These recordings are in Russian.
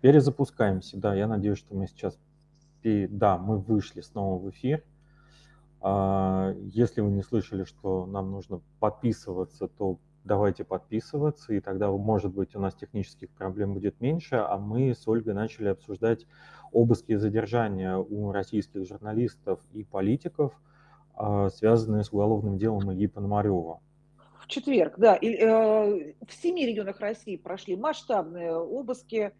Перезапускаемся, да. Я надеюсь, что мы сейчас... Да, мы вышли снова в эфир. А, если вы не слышали, что нам нужно подписываться, то давайте подписываться, и тогда, может быть, у нас технических проблем будет меньше, а мы с Ольгой начали обсуждать обыски и задержания у российских журналистов и политиков, а, связанные с уголовным делом Ильи Пономарева. В четверг, да. И, э, в семи регионах России прошли масштабные обыски,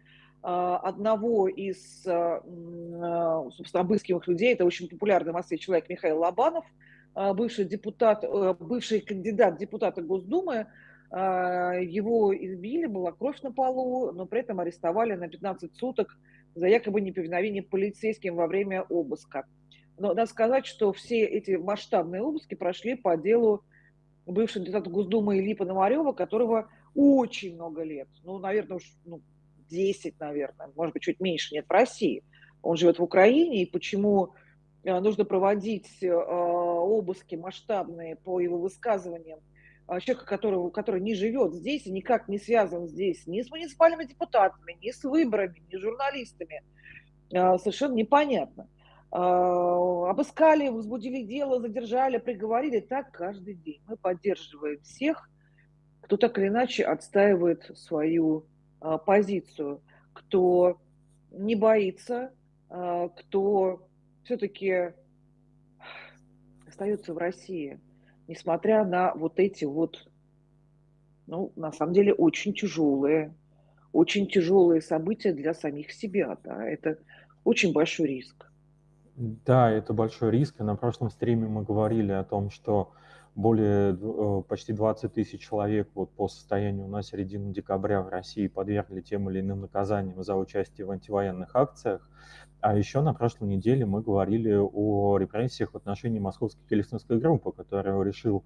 одного из, а, а, собственно, обыскиваемых людей, это очень популярный в Москве человек Михаил Лобанов, бывший депутат, бывший кандидат депутата Госдумы, его избили, была кровь на полу, но при этом арестовали на 15 суток за якобы неповиновение полицейским во время обыска. Но надо сказать, что все эти масштабные обыски прошли по делу бывшего депутата Госдумы Ильи Пономарева, которого очень много лет, ну, наверное, уж ну, 10, наверное, может быть, чуть меньше нет в России. Он живет в Украине, и почему э, нужно проводить э, обыски масштабные по его высказываниям а, человека, которого, который не живет здесь и никак не связан здесь ни с муниципальными депутатами, ни с выборами, ни с журналистами, э, совершенно непонятно. Обыскали, возбудили дело, задержали, приговорили. Так каждый день. Мы поддерживаем всех, кто так или иначе отстаивает свою позицию, кто не боится, а, кто все-таки остается в России, несмотря на вот эти вот, ну, на самом деле, очень тяжелые, очень тяжелые события для самих себя, да, это очень большой риск. Да, это большой риск. И на прошлом стриме мы говорили о том, что более э, почти 20 тысяч человек вот по состоянию на середину декабря в России подвергли тем или иным наказаниям за участие в антивоенных акциях. А еще на прошлой неделе мы говорили о репрессиях в отношении московской келесинской группы, которая решил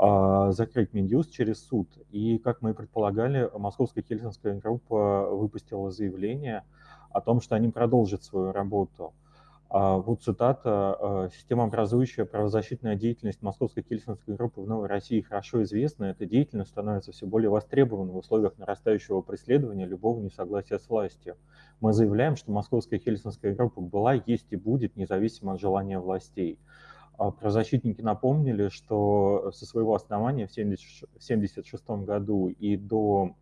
э, закрыть Минюст через суд. И, как мы и предполагали, московская келесинская группа выпустила заявление о том, что они продолжат свою работу. А, вот цитата. «А, «Системообразующая правозащитная деятельность Московской Кельсинской группы в Новой России хорошо известна. Эта деятельность становится все более востребованной в условиях нарастающего преследования любого несогласия с властью. Мы заявляем, что Московская Хельсинская группа была, есть и будет, независимо от желания властей». А, правозащитники напомнили, что со своего основания в 1976 году и до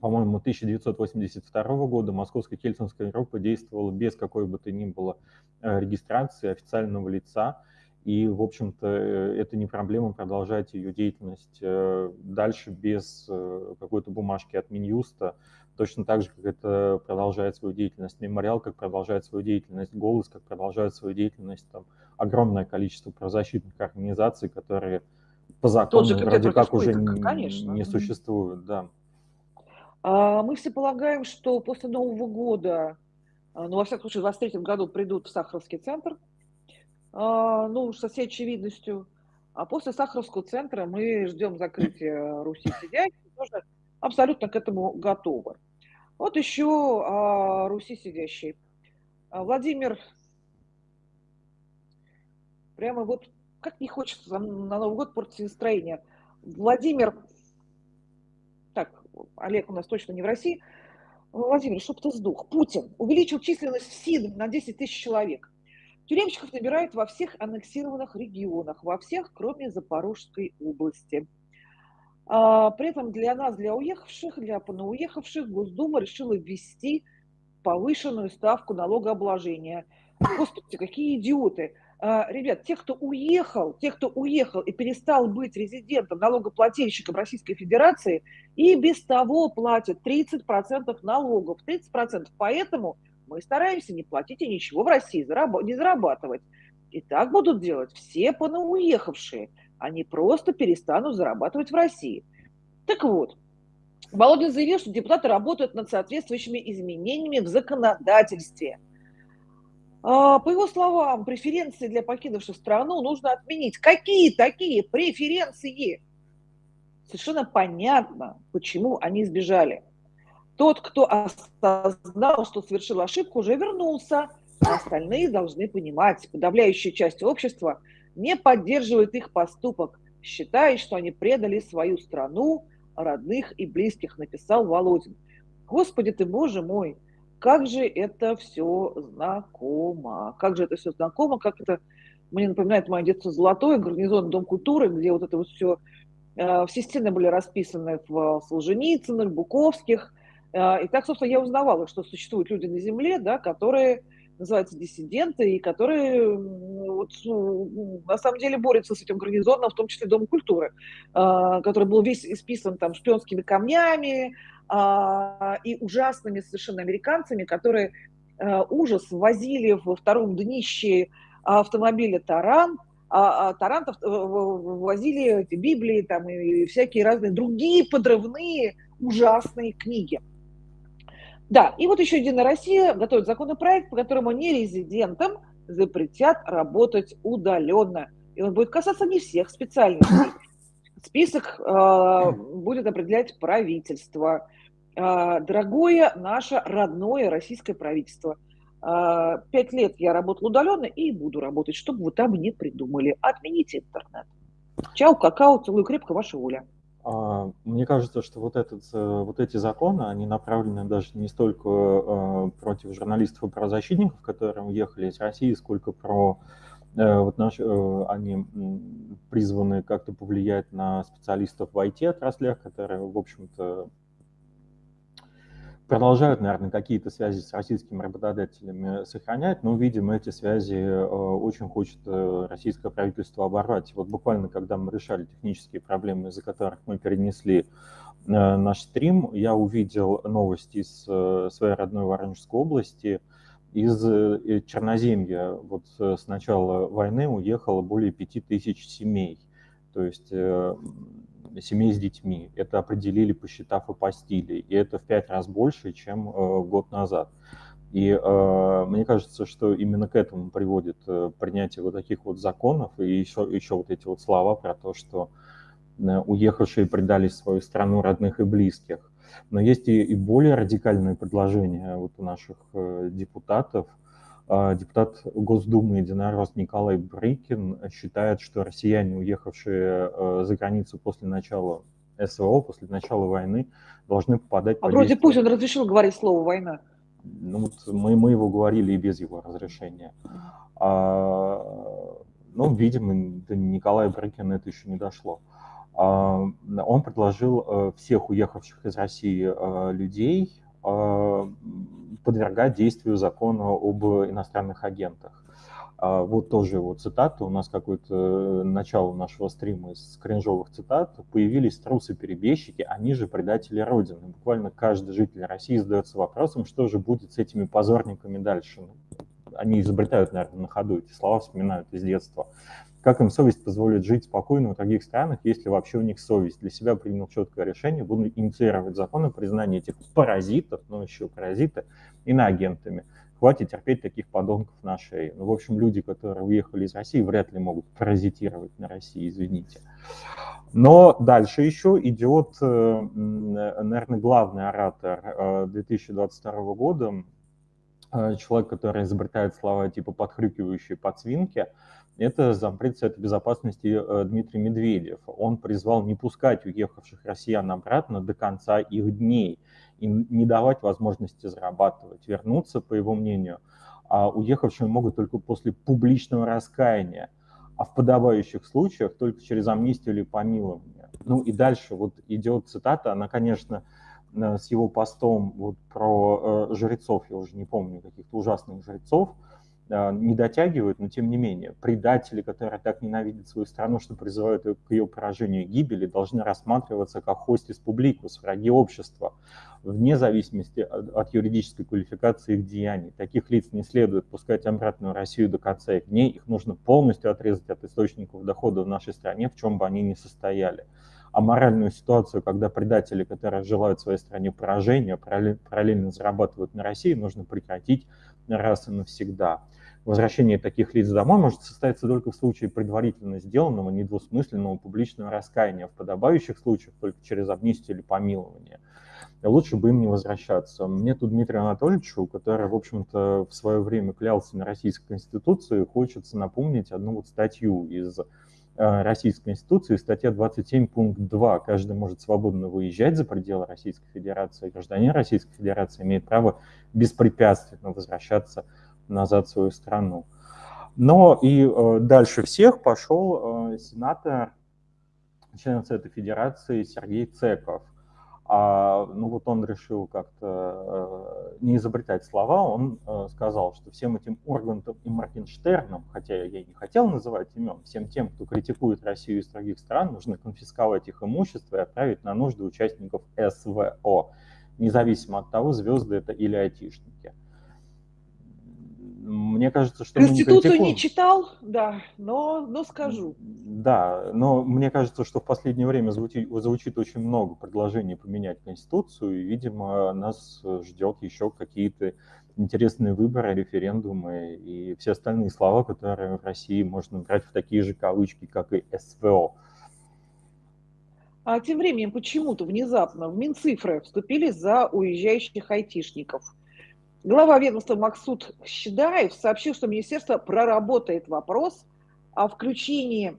по-моему, 1982 года Московская Кельсинская группа действовала без какой бы то ни было э, регистрации официального лица, и, в общем-то, э, это не проблема продолжать ее деятельность э, дальше без какой-то бумажки от Минюста, точно так же, как это продолжает свою деятельность Мемориал, как продолжает свою деятельность Голос, как продолжает свою деятельность там, огромное количество правозащитных организаций, которые по закону вроде как уже не, не существуют. Да. А, мы все полагаем, что после Нового года, а, ну, во всяком случае, в 2023 году придут в Сахаровский центр, а, ну, со всей очевидностью. А после Сахаровского центра мы ждем закрытия Руси сидящей, тоже абсолютно к этому готовы. Вот еще о Руси сидящей. Владимир, прямо вот как не хочется на Новый год портить настроение. Владимир Олег у нас точно не в России, Владимир, чтоб ты сдох. Путин увеличил численность СИД на 10 тысяч человек. Тюремщиков набирают во всех аннексированных регионах, во всех, кроме Запорожской области. А, при этом для нас, для уехавших, для понауехавших, Госдума решила ввести повышенную ставку налогообложения. Господи, какие идиоты! А, ребят, те, кто уехал, те, кто уехал и перестал быть резидентом, налогоплательщиком Российской Федерации, и без того платят 30% налогов, 30%. Поэтому мы стараемся не платить и ничего в России не зарабатывать. И так будут делать все понауехавшие. Они просто перестанут зарабатывать в России. Так вот, Володин заявил, что депутаты работают над соответствующими изменениями в законодательстве – по его словам, преференции для покинувших страну нужно отменить. Какие такие преференции? Совершенно понятно, почему они сбежали. Тот, кто осознал, что совершил ошибку, уже вернулся, а остальные должны понимать, подавляющая часть общества не поддерживает их поступок, считает, что они предали свою страну, родных и близких, написал Володин. Господи ты, боже мой, Как же это все знакомо, как же это все знакомо, как это мне напоминает мое детство золотое, гарнизон Дом культуры, где вот это вот все, э, все стены были расписаны в Солженицыных, Буковских. Э, и так, собственно, я узнавала, что существуют люди на Земле, да, которые называются диссиденты, и которые вот, ну, на самом деле борются с этим гарнизоном, в том числе Дом культуры, э, который был весь исписан там шпионскими камнями и ужасными совершенно американцами, которые ужас возили во втором днище автомобиля «Таран», а, а тарантов э, возили эти Библии там, и всякие разные другие подрывные ужасные книги. Да, и вот еще Единая Россия готовит законопроект, по которому нерезидентам запретят работать удаленно. И он будет касаться не всех специальностей. Список э, будет определять правительство. Э, дорогое наше родное российское правительство – а, пять лет я работала удаленно и буду работать, чтобы вы там не придумали. Отмените интернет. Чао, какао, целую крепко, ваша воля. А, мне кажется, что вот, этот, э, вот эти законы, они направлены даже не столько э, против журналистов и правозащитников, которые уехали из России, сколько про э, вот наш, они призваны как-то повлиять на специалистов в IT-отраслях, которые, в общем-то, продолжают, наверное, какие-то связи с российскими работодателями сохранять, но, видимо, эти связи э, очень хочет э, российское правительство оборвать. Вот буквально, когда мы решали технические проблемы, из-за которых мы перенесли э, наш стрим, я увидел новости из своей родной Воронежской области, из Черноземья. Вот с начала войны уехало более пяти тысяч семей. То есть семей с детьми. Это определили, посчитав апостили. И это в пять раз больше, чем э, год назад. И э, мне кажется, что именно к этому приводит э, принятие вот таких вот законов и еще, еще вот эти вот слова про то, что э, уехавшие предали свою страну родных и близких. Но есть и, и более радикальные предложения вот у наших э, депутатов – а, депутат Госдумы единорос Николай Брыкин считает, что россияне, уехавшие э, за границу после начала СВО, после начала войны, должны попадать... А вроде Путин разрешил говорить слово «война». Ну, вот мы, мы его говорили и без его разрешения. А, ну, видимо, до Николая Брыкина это еще не дошло. Он предложил э, всех уехавших из России э, людей а, подвергать действию закона об иностранных агентах. А, вот тоже его цитата, у нас какое-то начало нашего стрима из кринжовых цитат. Появились трусы-перебежчики, они же предатели Родины. Буквально каждый житель России задается вопросом, что же будет с этими позорниками дальше. Они изобретают, наверное, на ходу эти слова, вспоминают из детства. Как им совесть позволит жить спокойно в других странах, если вообще у них совесть? Для себя принял четкое решение, буду инициировать закон о признании этих паразитов, ну еще паразиты, иноагентами. Хватит терпеть таких подонков на шее. Ну, в общем, люди, которые уехали из России, вряд ли могут паразитировать на России, извините. Но дальше еще идет, э, наверное, главный оратор 2022 э, года, э, человек, который изобретает слова типа подхрюкивающие подсвинки, это зампред Совета Безопасности э, Дмитрий Медведев. Он призвал не пускать уехавших россиян обратно до конца их дней и не давать возможности зарабатывать, вернуться, по его мнению. А уехавшие могут только после публичного раскаяния, а в подобающих случаях только через амнистию или помилование. Ну и дальше вот идет цитата, она, конечно, э, с его постом вот про э, жрецов, я уже не помню, каких-то ужасных жрецов, не дотягивают, но тем не менее, предатели, которые так ненавидят свою страну, что призывают ее к ее поражению и гибели, должны рассматриваться как хостис публикус, враги общества, вне зависимости от юридической квалификации их деяний. Таких лиц не следует пускать обратно в Россию до конца их дней, их нужно полностью отрезать от источников дохода в нашей стране, в чем бы они ни состояли. А моральную ситуацию, когда предатели, которые желают своей стране поражения, параллельно зарабатывают на России, нужно прекратить раз и навсегда. Возвращение таких лиц домой может состояться только в случае предварительно сделанного недвусмысленного публичного раскаяния, в подобающих случаях только через амнистию или помилование. Лучше бы им не возвращаться. Мне тут Дмитрию Анатольевичу, который, в общем-то, в свое время клялся на Российской Конституции, хочется напомнить одну вот статью из Российской Конституции, статья 27, пункт 2. Каждый может свободно выезжать за пределы Российской Федерации. Гражданин Российской Федерации имеет право беспрепятственно возвращаться назад в свою страну. Но и э, дальше всех пошел э, сенатор, член Совета Федерации Сергей Цеков. А, ну вот он решил как-то э, не изобретать слова, он э, сказал, что всем этим Ургантом и Моргенштерном, хотя я и не хотел называть имен, всем тем, кто критикует Россию из других стран, нужно конфисковать их имущество и отправить на нужды участников СВО, независимо от того, звезды это или айтишники. Мне кажется, что Конституцию мы не, не читал, да, но, но скажу. Да, но мне кажется, что в последнее время звучит, звучит очень много предложений поменять Конституцию, и, видимо, нас ждет еще какие-то интересные выборы, референдумы и все остальные слова, которые в России можно брать в такие же кавычки, как и СВО. А тем временем почему-то внезапно в Минцифры вступили за уезжающих айтишников – Глава ведомства Максут Щедаев сообщил, что министерство проработает вопрос о включении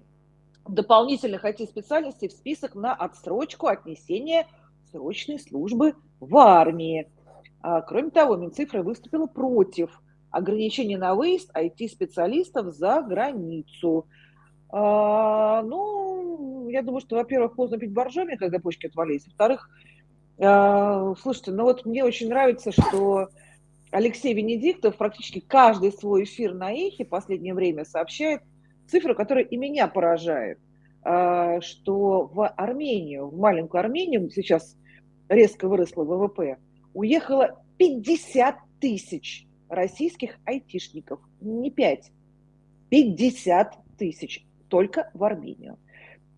дополнительных IT-специальностей в список на отсрочку отнесения срочной службы в армии. А, кроме того, Минцифра выступила против ограничения на выезд IT-специалистов за границу. А, ну, я думаю, что, во-первых, поздно пить боржоми, когда почки отвалились. Во-вторых, а, слушайте, ну вот мне очень нравится, что Алексей Венедиктов практически каждый свой эфир на Эхе в последнее время сообщает цифру, которая и меня поражает, а, что в Армению, в маленькую Армению, сейчас резко выросло ВВП, уехало 50 тысяч российских айтишников, не 5, 50 тысяч только в Армению.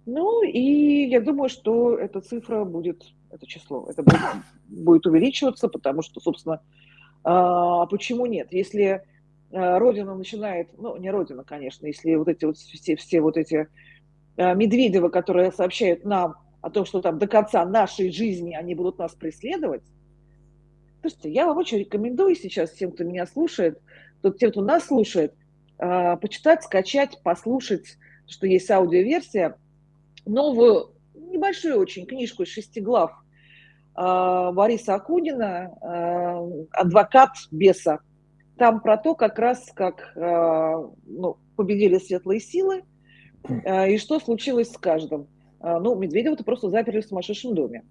Ну и я думаю, что эта цифра будет, это число, это будет, будет увеличиваться, потому что, собственно, а почему нет? Если э, Родина начинает, ну, не Родина, конечно, если вот эти вот все, все вот эти э, Медведевы, которые сообщают нам о том, что там до конца нашей жизни они будут нас преследовать, слушайте, я вам очень рекомендую сейчас всем, кто меня слушает, тот, тем, кто нас слушает, э, почитать, скачать, послушать, что есть аудиоверсия, новую, небольшую очень книжку из шести глав а, Бориса Акунина а, «Адвокат беса». Там про то, как раз как а, ну, победили светлые силы и что случилось с каждым. Ну, Медведева-то просто заперли в сумасшедшем доме.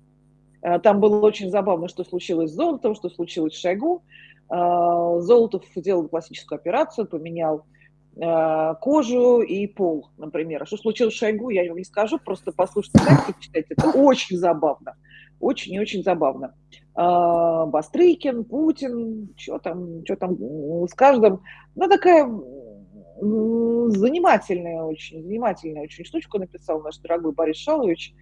Там было очень забавно, что случилось с Золотом, что случилось с Шойгу. Золотов делал классическую операцию, поменял кожу и пол, например. А что случилось с Шойгу, я вам не скажу, просто послушайте, читайте, это очень забавно очень и очень забавно. А, Бастрыкин, Путин, что там, что там с каждым. Ну, такая занимательная очень, занимательная очень штучку написал наш дорогой Борис Шалович.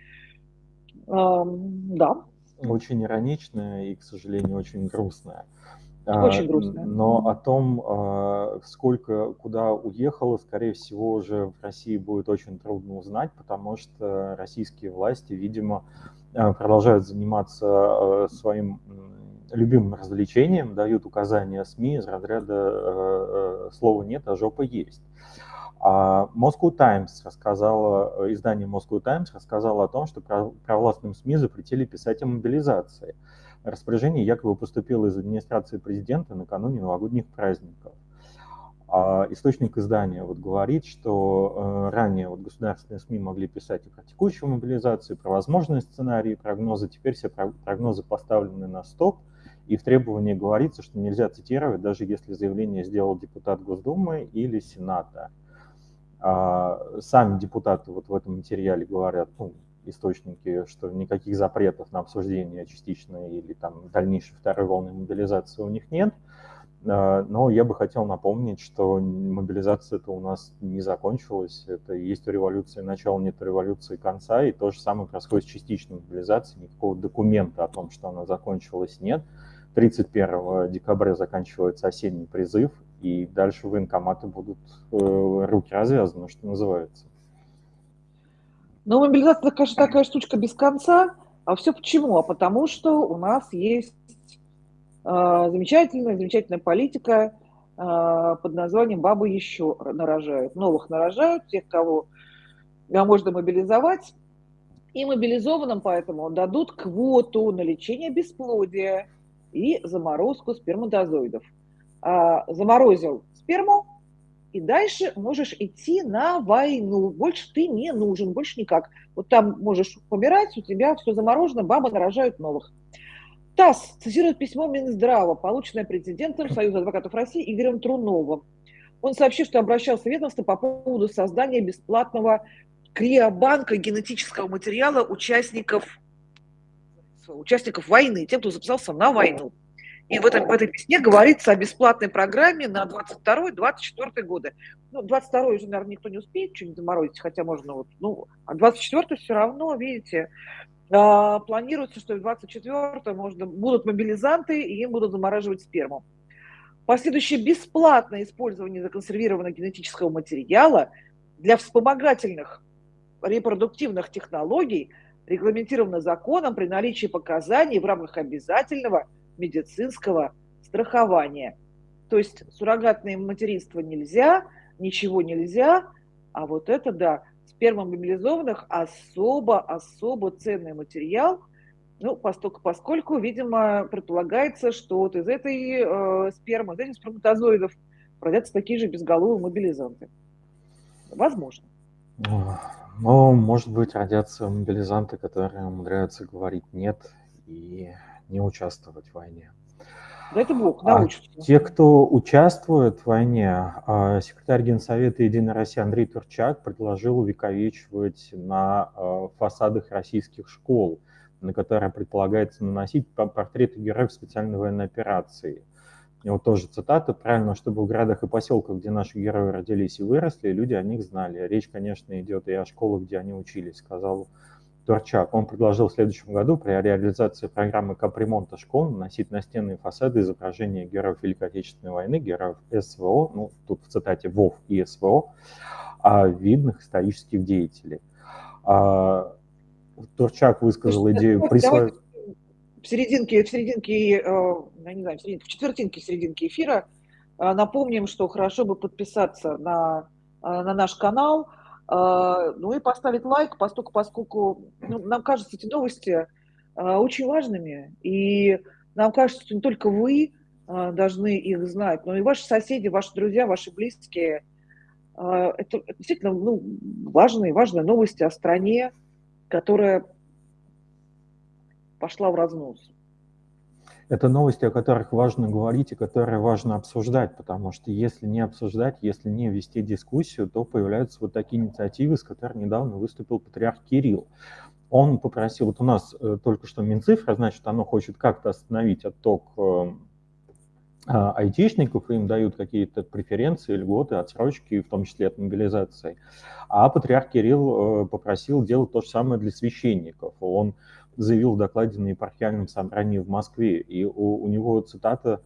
Да. Очень ироничная и, к сожалению, очень грустная. Очень грустная. Но о том, а, сколько куда уехало, скорее всего, уже в России будет очень трудно узнать, потому что российские власти, видимо, продолжают заниматься э, своим любимым развлечением, дают указания СМИ из разряда э, «слова нет, а жопа есть». А Moscow Times рассказала, издание Moscow Times рассказало о том, что провластным СМИ запретили писать о мобилизации. Распоряжение якобы поступило из администрации президента накануне новогодних праздников. А источник издания вот говорит, что э, ранее вот государственные СМИ могли писать и про текущую мобилизацию, и про возможные сценарии, прогнозы. Теперь все прогнозы поставлены на стоп, и в требовании говорится, что нельзя цитировать, даже если заявление сделал депутат Госдумы или Сената. А сами депутаты вот в этом материале говорят, ну, источники, что никаких запретов на обсуждение частичной или там дальнейшей второй волны мобилизации у них нет. А, но я бы хотел напомнить, что мобилизация это у нас не закончилась. Это есть революция начала, нет революции конца. И то же самое происходит с частичной мобилизацией. Никакого документа о том, что она закончилась, нет. 31 декабря заканчивается осенний призыв, и дальше военкоматы будут э, руки развязаны, что называется. Но мобилизация, конечно, такая штучка без конца. А все почему? А потому что у нас есть замечательная, замечательная политика а, под названием «Бабы еще нарожают». Новых нарожают, тех, кого можно мобилизовать, и мобилизованным поэтому дадут квоту на лечение бесплодия и заморозку сперматозоидов. А, заморозил сперму, и дальше можешь идти на войну. Больше ты не нужен, больше никак. Вот там можешь помирать, у тебя все заморожено, бабы нарожают новых. ТАСС цитирует письмо Минздрава, полученное президентом Союза адвокатов России Игорем Труновым. Он сообщил, что обращался в ведомство по поводу создания бесплатного криобанка генетического материала участников, участников войны, тем, кто записался на войну. И в, этом, в этой песне говорится о бесплатной программе на 22-24 годы. Ну, 22 уже, наверное, никто не успеет что-нибудь заморозить, хотя можно вот, ну, а 24 все равно, видите, планируется, что в 24 можно, будут мобилизанты, и им будут замораживать сперму. Последующее бесплатное использование законсервированного генетического материала для вспомогательных репродуктивных технологий регламентировано законом при наличии показаний в рамках обязательного медицинского страхования. То есть суррогатное материнство нельзя, ничего нельзя, а вот это, да, спермомобилизованных особо-особо ценный материал, ну, поскольку, поскольку, видимо, предполагается, что вот из этой э, спермы, из этих сперматозоидов родятся такие же безголовые мобилизанты. Возможно. Ну, может быть, родятся мобилизанты, которые умудряются говорить «нет» и не участвовать в войне. Да это Бог научится. А те, кто участвует в войне, а, секретарь Генсовета «Единой России» Андрей Турчак предложил увековечивать на а, фасадах российских школ, на которые предполагается наносить портреты героев специальной военной операции. И вот тоже цитата, правильно, чтобы в городах и поселках, где наши герои родились и выросли, люди о них знали. Речь, конечно, идет и о школах, где они учились, сказал Турчак. Он предложил в следующем году при реализации программы капремонта школ наносить на стены и фасады изображения героев Великой Отечественной войны, героев СВО, ну, тут в цитате ВОВ и СВО, а видных исторических деятелей. А, Турчак высказал идею присвоить... В серединке, в серединке, э, я не знаю, в, серединке, в четвертинке серединки эфира э, напомним, что хорошо бы подписаться на, э, на наш канал, ну и поставить лайк, поскольку, поскольку ну, нам кажется эти новости а, очень важными, и нам кажется, что не только вы а, должны их знать, но и ваши соседи, ваши друзья, ваши близкие. Это действительно ну, важные, важные новости о стране, которая пошла в разнос. Это новости, о которых важно говорить и которые важно обсуждать, потому что если не обсуждать, если не вести дискуссию, то появляются вот такие инициативы, с которыми недавно выступил патриарх Кирилл. Он попросил, вот у нас э, только что Минцифра, значит, оно хочет как-то остановить отток э, а, айтишников, им дают какие-то преференции, льготы, отсрочки, в том числе от мобилизации. А патриарх Кирилл э, попросил делать то же самое для священников. Он заявил в докладе на епархиальном собрании в Москве. И у, у него цитата,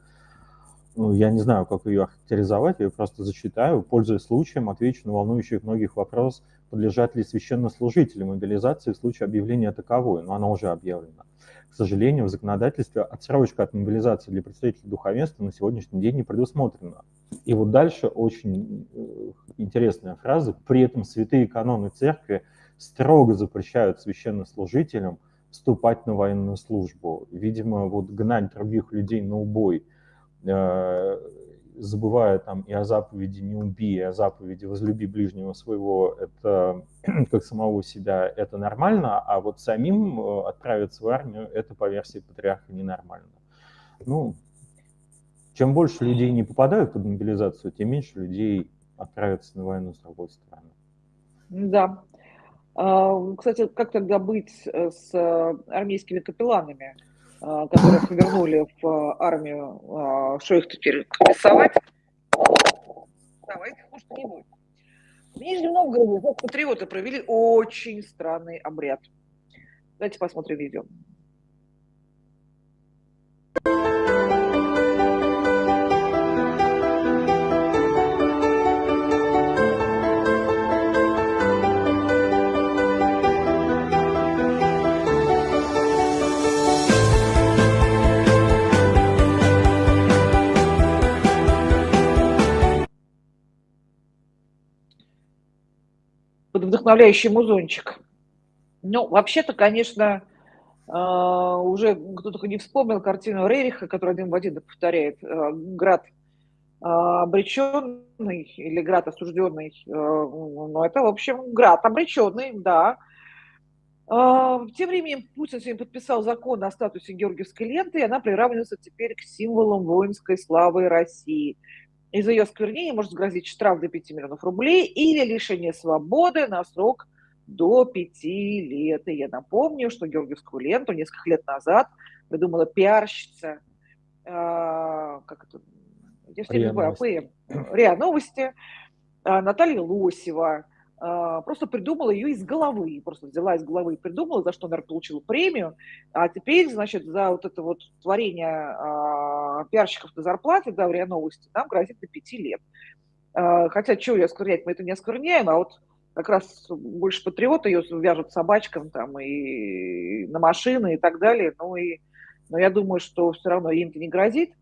ну, я не знаю, как ее охарактеризовать, я ее просто зачитаю. Пользуясь случаем, отвечу на волнующих многих вопрос, подлежат ли священнослужители мобилизации в случае объявления таковой, но она уже объявлена. К сожалению, в законодательстве отсрочка от мобилизации для представителей духовенства на сегодняшний день не предусмотрена. И вот дальше очень э, интересная фраза. При этом святые каноны церкви строго запрещают священнослужителям – вступать на военную службу. Видимо, вот гнать других людей на убой, э, забывая там и о заповеди «не убей», и о заповеди «возлюби ближнего своего», это как самого себя, это нормально, а вот самим э, отправиться в армию, это по версии патриарха ненормально. Ну, чем больше людей не попадают под мобилизацию, тем меньше людей отправятся на войну с другой стороны. Да, кстати, как тогда быть э, с э, армейскими капелланами, а, которых вернули в э, армию? А, что их теперь рисовать? Давайте хуже не будет. В Нижнем Новгороде патриоты провели очень странный обряд. Давайте посмотрим видео. Этот вдохновляющий музончик. Ну, вообще-то, конечно, а, уже кто только не вспомнил картину Рериха, которую один в один повторяет. А, Град а, обреченный или град осужденный. Ну, это, в общем, град обреченный, да. Тем временем Путин сегодня подписал закон о статусе Георгиевской ленты, и она приравнивается теперь к символам воинской славы России. И за ее осквернение может грозить штраф до 5 миллионов рублей или лишение свободы на срок до пяти лет. И я напомню, что Георгиевскую ленту несколько лет назад придумала пиарщица, э, как это, я все АПМ, РИА Новости, э, Наталья Лосева. Э, просто придумала ее из головы, просто взяла из головы и придумала, за что, наверное, получила премию. А теперь, значит, за вот это вот творение э, пиарщиков на зарплате, да, в РИА Новости, нам грозит до пяти лет. Э, хотя, что ее осквернять, мы это не оскверняем, а вот как раз больше патриоты ее вяжут собачкам там и на машины и так далее. Ну и, но я думаю, что все равно им-то не грозит.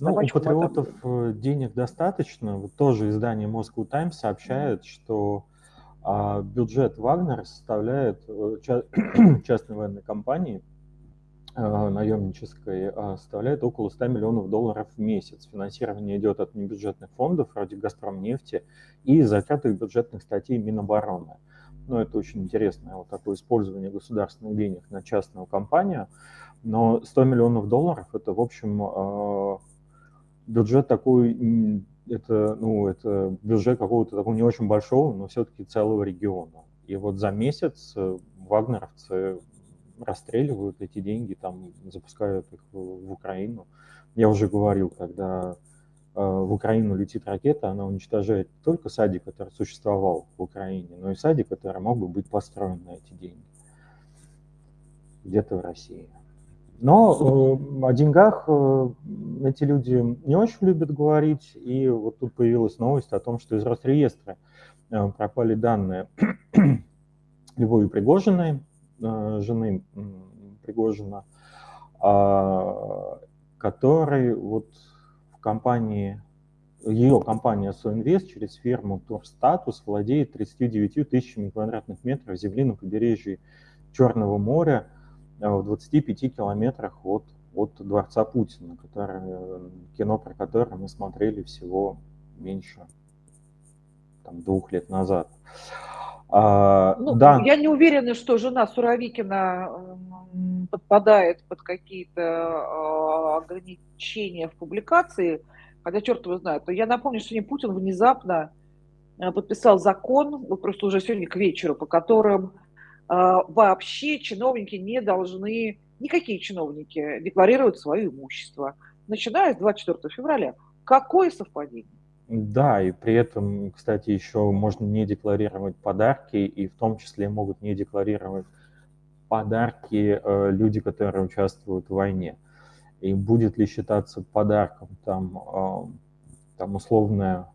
А ну, у патриотов это... денег достаточно. Вот тоже издание Moscow Times сообщает, mm-hmm. что а, бюджет Вагнера составляет э, ча- частной военной компании Э, наемнической а, составляет около 100 миллионов долларов в месяц. Финансирование идет от небюджетных фондов вроде «Газпромнефти» и закрытых бюджетных статей Минобороны. Ну, это очень интересное вот такое использование государственных денег на частную компанию. Но 100 миллионов долларов – это, в общем, э, бюджет такой, это, ну, это бюджет какого-то такого не очень большого, но все-таки целого региона. И вот за месяц э, вагнеровцы расстреливают эти деньги, там запускают их в Украину. Я уже говорил, когда э, в Украину летит ракета, она уничтожает не только садик, который существовал в Украине, но и садик, который мог бы быть построен на эти деньги где-то в России. Но э, о деньгах э, эти люди не очень любят говорить, и вот тут появилась новость о том, что из Росреестра э, пропали данные Львовой Пригожиной, жены Пригожина, а, который вот в компании, ее компания Соинвест через фирму Турстатус владеет 39 тысячами квадратных метров земли на побережье Черного моря в 25 километрах от, от Дворца Путина, который, кино про которое мы смотрели всего меньше там, двух лет назад. А, ну, да. Я не уверена, что жена Суровикина подпадает под какие-то а, ограничения в публикации, хотя черт его знает. Я напомню, что не Путин внезапно подписал закон, вот просто уже сегодня к вечеру, по которым вообще чиновники не должны, никакие чиновники, декларировать свое имущество, начиная с 24 февраля. Какое совпадение? Да, и при этом, кстати, еще можно не декларировать подарки, и в том числе могут не декларировать подарки э, люди, которые участвуют в войне. И будет ли считаться подарком там, э, там условная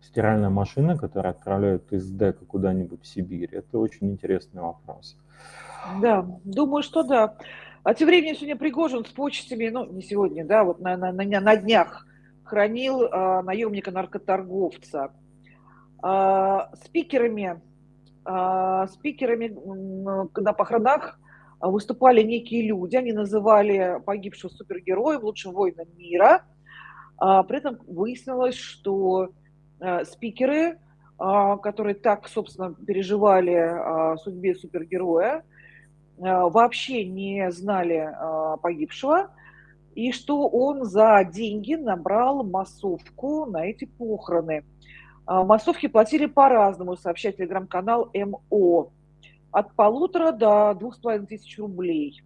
стиральная машина, которая отправляют из ДЭКа куда-нибудь в Сибирь? Это очень интересный вопрос. Да, думаю, что да. А тем временем сегодня Пригожин с почтами, ну, не сегодня, да, вот на, на, на, на днях хранил а, наемника-наркоторговца. А, спикерами, а, спикерами на похоронах выступали некие люди, они называли погибшего супергероем, лучшим воином мира. А, при этом выяснилось, что спикеры, а, которые так, собственно, переживали о судьбе супергероя, вообще не знали погибшего, и что он за деньги набрал массовку на эти похороны. Массовки платили по-разному, сообщает телеграм-канал МО. От полутора до двух с половиной тысяч рублей.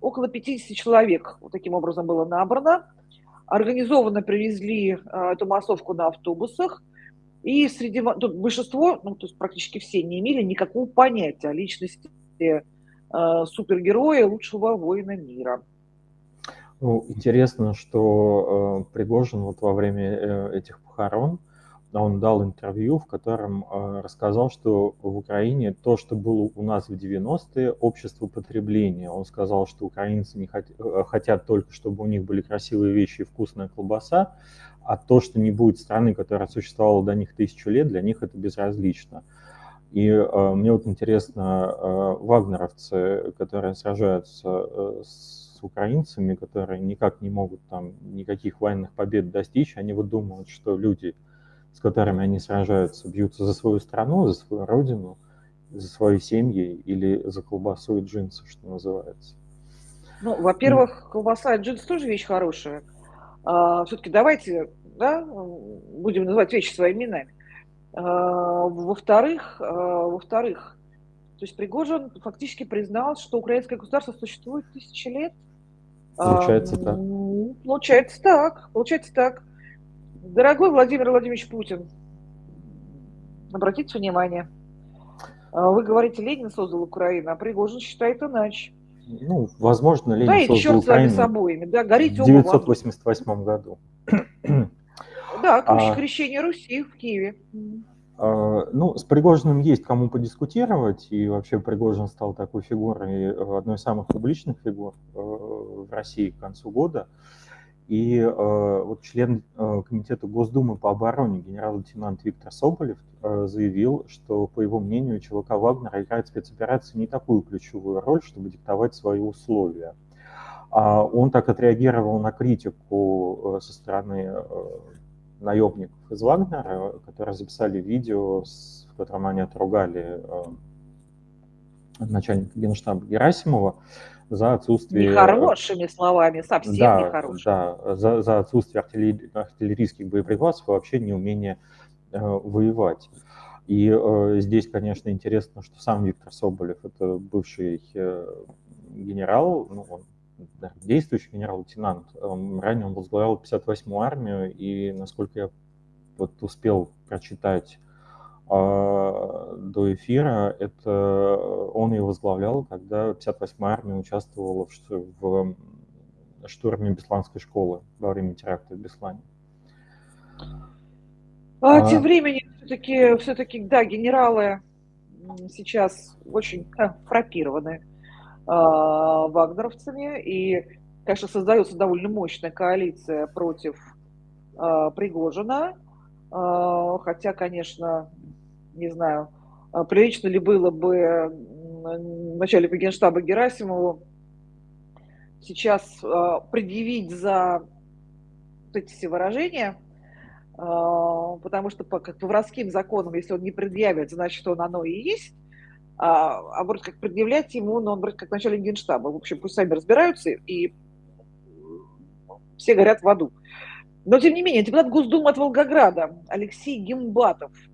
Около 50 человек вот таким образом было набрано. Организованно привезли а, эту массовку на автобусах. И среди большинство, ну, то есть практически все, не имели никакого понятия о личности э, супергероя, лучшего воина мира. Ну, интересно, что э, Пригожин вот во время э, этих похорон, он дал интервью, в котором э, рассказал, что в Украине то, что было у нас в 90-е, общество потребления. Он сказал, что украинцы не хот, э, хотят только, чтобы у них были красивые вещи и вкусная колбаса, а то, что не будет страны, которая существовала до них тысячу лет, для них это безразлично. И э, мне вот интересно, э, вагнеровцы, которые сражаются э, с украинцами, которые никак не могут там никаких военных побед достичь, они вот думают, что люди, с которыми они сражаются, бьются за свою страну, за свою родину, за свои семьи или за колбасу и джинсы, что называется. Ну, во-первых, колбаса и джинсы тоже вещь хорошая. А, все-таки давайте да, будем называть вещи своими именами. А, во-вторых, а, во-вторых, то есть Пригожин фактически признал, что украинское государство существует тысячи лет. Получается так. Получается так. Получается так. Дорогой Владимир Владимирович Путин, обратите внимание, вы говорите, Ленин создал Украину, а Пригожин считает иначе. Ну, возможно, Ленин да, создал черт Украину с обоими. Да, горите в 1988 году. Да, а, крещение Руси в Киеве. А, ну, с Пригожиным есть кому подискутировать, и вообще Пригожин стал такой фигурой, э, одной из самых публичных фигур э, в России к концу года. И э, вот член э, Комитета Госдумы по обороне генерал-лейтенант Виктор Соболев э, заявил, что, по его мнению, ЧВК Вагнера играет спецоперации не такую ключевую роль, чтобы диктовать свои условия. А он так отреагировал на критику э, со стороны э, наемников из Вагнера, которые записали видео, в котором они отругали э, начальника генштаба Герасимова за отсутствие... Нехорошими словами, совсем да, нехорошими. Да, за, за отсутствие артиллери... артиллерийских боеприпасов и вообще неумение э, воевать. И э, здесь, конечно, интересно, что сам Виктор Соболев, это бывший э, генерал, ну, он действующий генерал-лейтенант. Ранее он возглавлял 58-ю армию, и, насколько я вот успел прочитать э, до эфира, это он ее возглавлял, когда 58-я армия участвовала в, в штурме Бесланской школы во время теракта в Беслане. А, а, тем временем все-таки, все-таки, да, генералы сейчас очень э, фрапированы а, вагнеровцами, и, конечно, создается довольно мощная коалиция против э, Пригожина, э, хотя, конечно, не знаю, прилично ли было бы начальнику генштаба Герасимову сейчас э, предъявить за вот эти все выражения, э, потому что по, воровским законам, если он не предъявит, значит, он оно и есть, а, а вроде как предъявлять ему, но он вроде как начальник генштаба. В общем, пусть сами разбираются, и все горят в аду. Но, тем не менее, депутат Госдумы от Волгограда Алексей Гимбатов, а,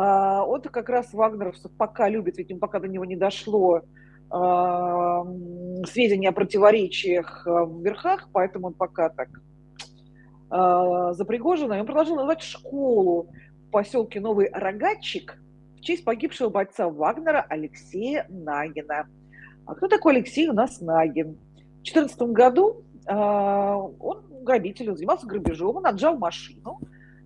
он-то как раз вагнеровцев пока любит, ведь им пока до него не дошло а, сведения о противоречиях а, в верхах, поэтому он пока так за Пригожина. И он предложил назвать школу в поселке Новый Рогатчик – честь погибшего бойца Вагнера Алексея Нагина. А кто такой Алексей у нас Нагин? В 2014 году э, он грабитель, он занимался грабежом, он отжал машину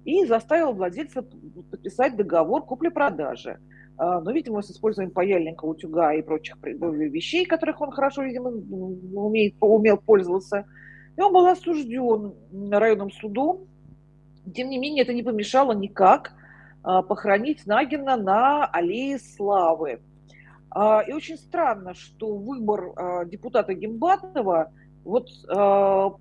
и заставил владельца подписать договор купли-продажи. Э, но, видимо, с использованием паяльника, утюга и прочих вещей, которых он хорошо, видимо, умеет, умел пользоваться. И он был осужден районным судом. Тем не менее, это не помешало никак а, похоронить Нагина на аллее Славы. А, и очень странно, что выбор а, депутата Гимбатова вот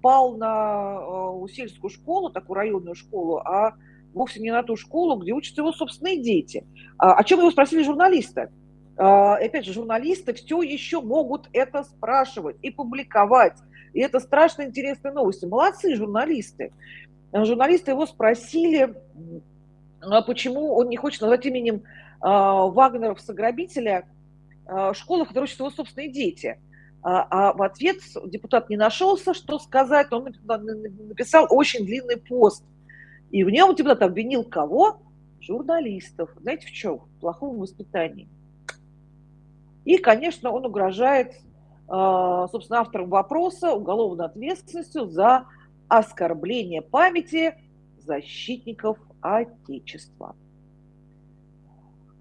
пал на сельскую школу, такую районную школу, а вовсе не на ту школу, где учатся его собственные дети. О чем его спросили журналисты? И опять же, журналисты все еще могут это спрашивать и публиковать. И это страшно интересные новости. Молодцы журналисты. Журналисты его спросили, а почему он не хочет назвать именем а, Вагнеров-сограбителя а, школу, в которой учатся его собственные дети. А, а в ответ депутат не нашелся, что сказать. Он написал очень длинный пост. И в нем депутат обвинил кого? Журналистов. Знаете в чем? В плохом воспитании. И, конечно, он угрожает, собственно, авторам вопроса уголовной ответственностью за оскорбление памяти защитников Отечества.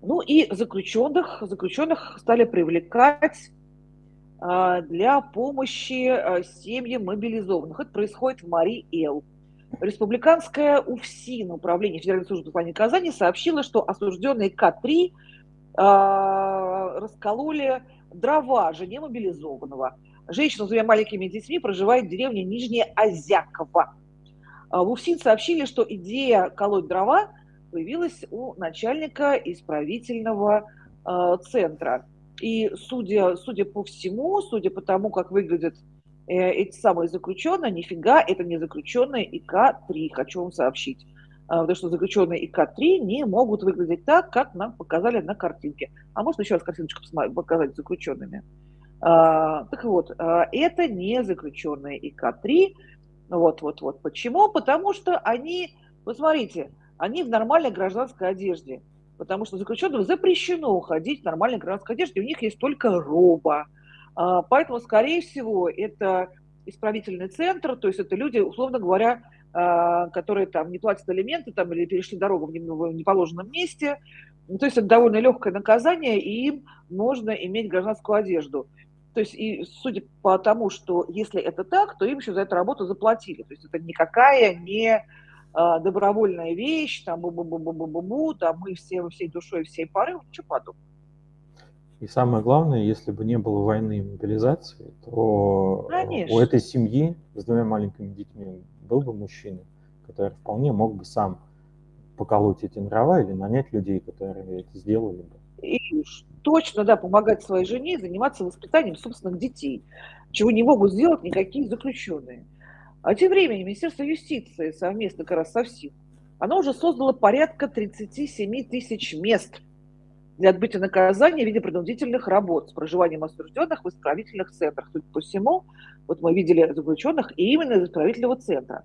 Ну и заключенных, заключенных стали привлекать а, для помощи а, семьям мобилизованных. Это происходит в Мари-Эл. республиканское УФСИН, Управление Федеральной службы исполнения наказаний, сообщило, что осужденные К-3 э, раскололи дрова жене мобилизованного. Женщина с двумя маленькими детьми проживает в деревне Нижняя Озяково. А в УФСИН сообщили, что идея колоть дрова появилась у начальника исправительного э, центра. И судя, судя по всему, судя по тому, как выглядят э, эти самые заключенные, нифига, это не заключенные ИК-3, хочу вам сообщить. А, потому что заключенные ИК-3 не могут выглядеть так, как нам показали на картинке. А можно еще раз картиночку показать заключенными? А, так вот, а, это не заключенные ИК-3. Вот, вот, вот. Почему? Потому что они, посмотрите, они в нормальной гражданской одежде. Потому что заключенным запрещено ходить в нормальной гражданской одежде, у них есть только роба. А, поэтому, скорее всего, это исправительный центр, то есть это люди, условно говоря, а, которые там не платят алименты там, или перешли дорогу в неположенном месте. Ну, то есть это довольно легкое наказание, и им можно иметь гражданскую одежду. То есть, и судя по тому, что если это так, то им еще за эту работу заплатили. То есть это никакая не добровольная вещь, там бу-бу-бу-бу-бу-бу, там мы все всей душой, всей поры, ничего подобного. И самое главное, если бы не было войны и мобилизации, то Конечно. у этой семьи с двумя маленькими детьми был бы мужчина, который вполне мог бы сам поколоть эти дрова или нанять людей, которые это сделали бы. И точно, да, помогать своей жене заниматься воспитанием собственных детей, чего не могут сделать никакие заключенные. А тем временем Министерство юстиции совместно как раз со ВСИФ, оно уже создало порядка 37 тысяч мест для отбытия наказания в виде принудительных работ с проживанием осужденных в исправительных центрах. Судя по всему, вот мы видели заключенных и именно из исправительного центра.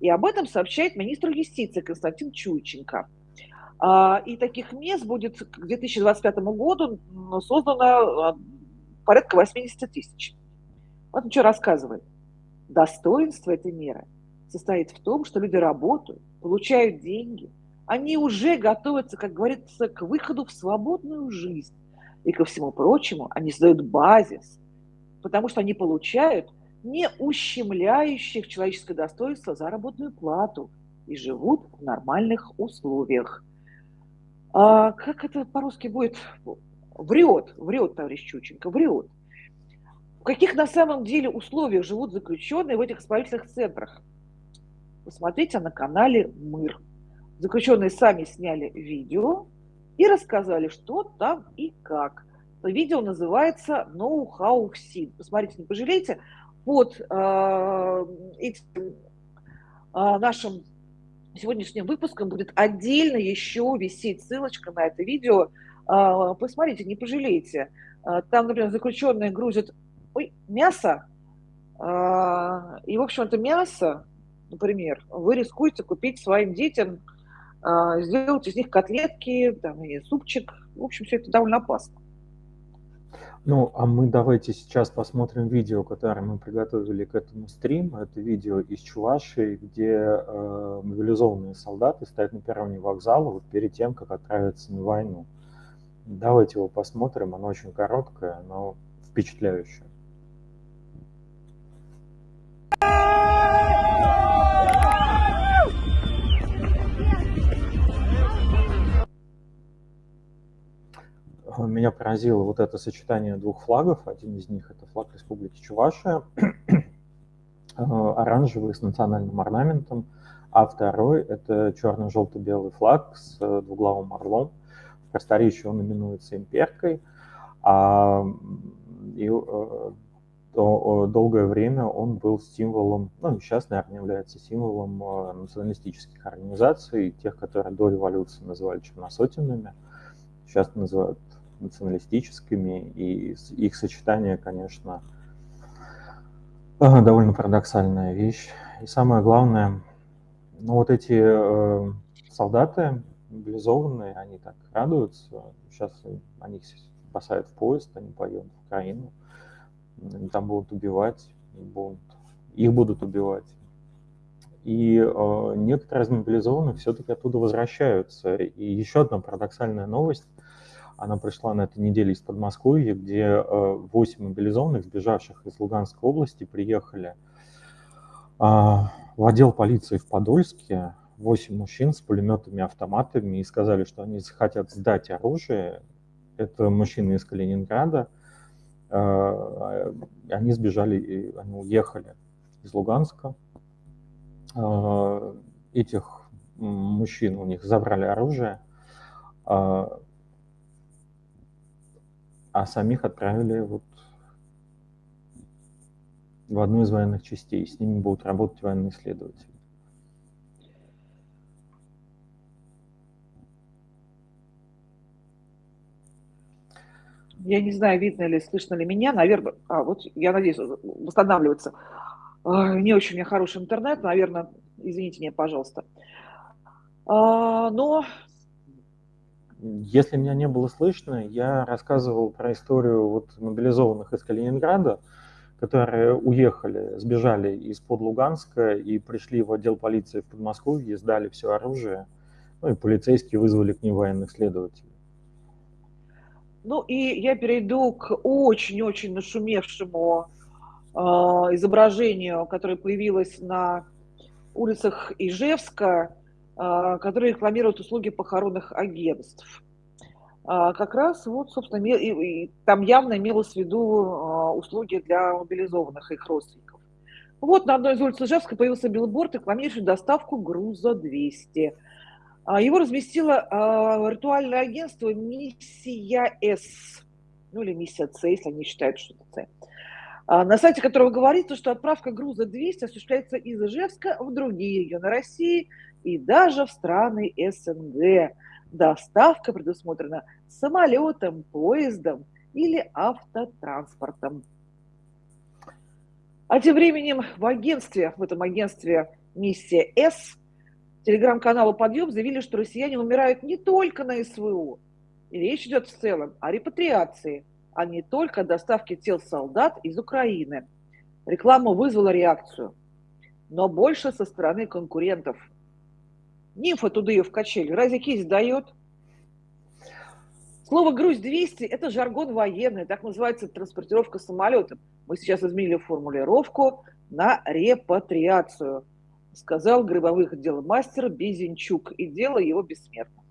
И об этом сообщает министр юстиции Константин Чуйченко. А, и таких мест будет к 2025 году создано а, порядка 80 тысяч. Вот он что рассказывает. Достоинство этой меры состоит в том, что люди работают, получают деньги, они уже готовятся, как говорится, к выходу в свободную жизнь. И ко всему прочему, они создают базис, потому что они получают не ущемляющих человеческое достоинство заработную плату и живут в нормальных условиях. А как это по-русски будет? Врет, врет, товарищ Чученко, врет. Каких на самом деле условиях живут заключенные в этих исправительных центрах? Посмотрите на канале МИР. Заключенные сами сняли видео и рассказали, что там и как. Видео называется «Know how sin». Посмотрите, не пожалейте. Под э, этим э, нашим сегодняшним выпуском будет отдельно еще висеть ссылочка на это видео. Э, посмотрите, не пожалейте. Э, там, например, заключенные грузят ой, мясо, э, и, в общем, это мясо, например, вы рискуете купить своим детям а, сделать из них котлетки, там, и супчик. В общем, все это довольно опасно. Ну, а мы давайте сейчас посмотрим видео, которое мы приготовили к этому стриму. Это видео из Чувашии, где э, мобилизованные солдаты стоят на перроне вокзала вот перед тем, как отправиться на войну. Давайте его посмотрим, оно очень короткое, но впечатляющее. Меня поразило вот это сочетание двух флагов. Один из них это флаг Республики Чувашия, э, оранжевый с национальным орнаментом, а второй это черно-желто-белый флаг с э, двуглавым орлом. В просторечии он именуется имперкой, а и, э, долгое время он был символом, ну, сейчас, наверное, является символом националистических организаций, тех, которые до революции называли черносотенными, сейчас называют националистическими, и их сочетание, конечно, довольно парадоксальная вещь. И самое главное, ну вот эти э, солдаты мобилизованные, они так радуются, сейчас они их спасают в поезд, они поедут в Украину, там будут убивать, будут, их будут убивать. И э, некоторые из мобилизованных все-таки оттуда возвращаются. И еще одна парадоксальная новость – она пришла на этой неделе из Подмосковья, где 8 э, мобилизованных, сбежавших из Луганской области, приехали а, в отдел полиции в Подольске 8 мужчин с пулеметами, автоматами и сказали, что они хотят сдать оружие. Это мужчины из Калининграда. А, они сбежали, они уехали из Луганска. А, этих мужчин у них забрали оружие, а, а самих отправили вот в одну из военных частей. С ними будут работать военные исследователи. Я не знаю, видно ли, слышно ли меня. Наверное, а, вот я надеюсь, восстанавливается. Не очень у меня хороший интернет, наверное, извините меня, пожалуйста. А, но... Если меня не было слышно, я рассказывал про историю вот мобилизованных из Калининграда, которые уехали, сбежали из-под Луганска и пришли в отдел полиции в Подмосковье, сдали все оружие, ну и полицейские вызвали к ним военных следователей. Ну и я перейду к очень-очень нашумевшему э, изображению, которое появилось на улицах Ижевска, э, которое рекламирует услуги похоронных агентств. Э, как раз вот, собственно, и, и, там явно имелось в виду э, услуги для мобилизованных их родственников. Вот на одной из улиц Ижевска появился билборд, рекламирующий доставку груза 200 а, его разместило а, виртуальное агентство «Миссия С», ну или «Миссия С», если они считают, что это С. А, на сайте которого говорится, что отправка груза 200 осуществляется из Ижевска в другие регионы России и даже в страны СНГ. Доставка предусмотрена самолетом, поездом или автотранспортом. А тем временем в агентстве, в этом агентстве «Миссия С» телеграм-каналу «Подъем» заявили, что россияне умирают не только на СВО. И речь идет в целом о репатриации, а не только о доставке тел солдат из Украины. Реклама вызвала реакцию, но больше со стороны конкурентов. Нимфа туда ее в качели. Разве кисть дает? Слово «груз-200» – это жаргон военный, так называется транспортировка самолетом. Мы сейчас изменили формулировку на репатриацию – сказал гробовых дел мастер Безенчук, и дело его бессмертно.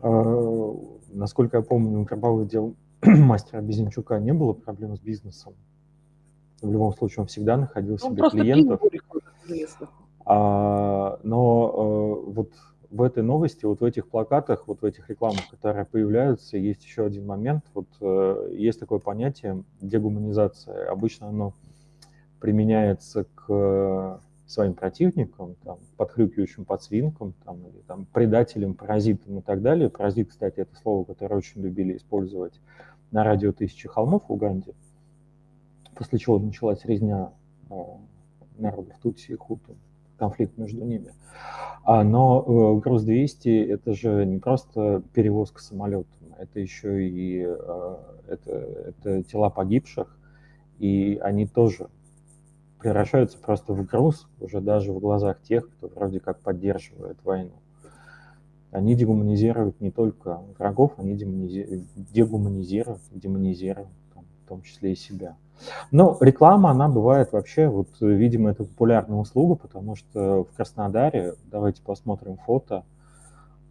А, насколько я помню, у гробовых дел мастера Безенчука не было проблем с бизнесом. В любом случае, он всегда находил он себе клиентов. А, но а, вот в этой новости, вот в этих плакатах, вот в этих рекламах, которые появляются, есть еще один момент. Вот э, есть такое понятие дегуманизация. Обычно оно применяется к своим противникам, там, подхрюкивающим подсвинкам, там, или там, предателям, паразитам и так далее. Паразит, кстати, это слово, которое очень любили использовать на радио «Тысячи холмов» в Уганде, после чего началась резня э, народов Тутси и Хуту, конфликт между ними. А, но э, груз-200 – это же не просто перевозка самолетом, это еще и э, это, это тела погибших, и они тоже превращаются просто в груз уже даже в глазах тех, кто вроде как поддерживает войну. Они дегуманизируют не только врагов, они дегуманизируют, демонизируют, там, в том числе и себя. Но реклама, она бывает вообще, вот, видимо, это популярная услуга, потому что в Краснодаре, давайте посмотрим фото,